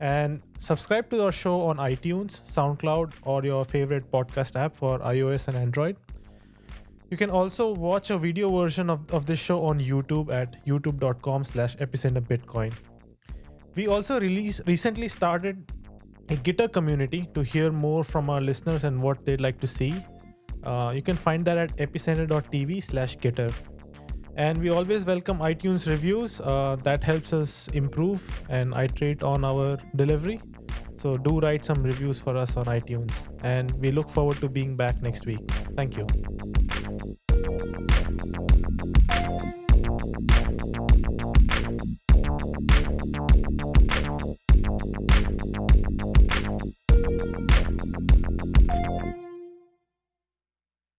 And subscribe to our show on iTunes, SoundCloud, or your favorite podcast app for iOS and Android. You can also watch a video version of, of this show on YouTube at youtube.com slash epicenterbitcoin. We also release, recently started a Gitter community to hear more from our listeners and what they'd like to see. Uh, you can find that at epicenter.tv slash Gitter and we always welcome iTunes reviews. Uh, that helps us improve and iterate on our delivery. So do write some reviews for us on iTunes. And we look forward to being back next week. Thank you.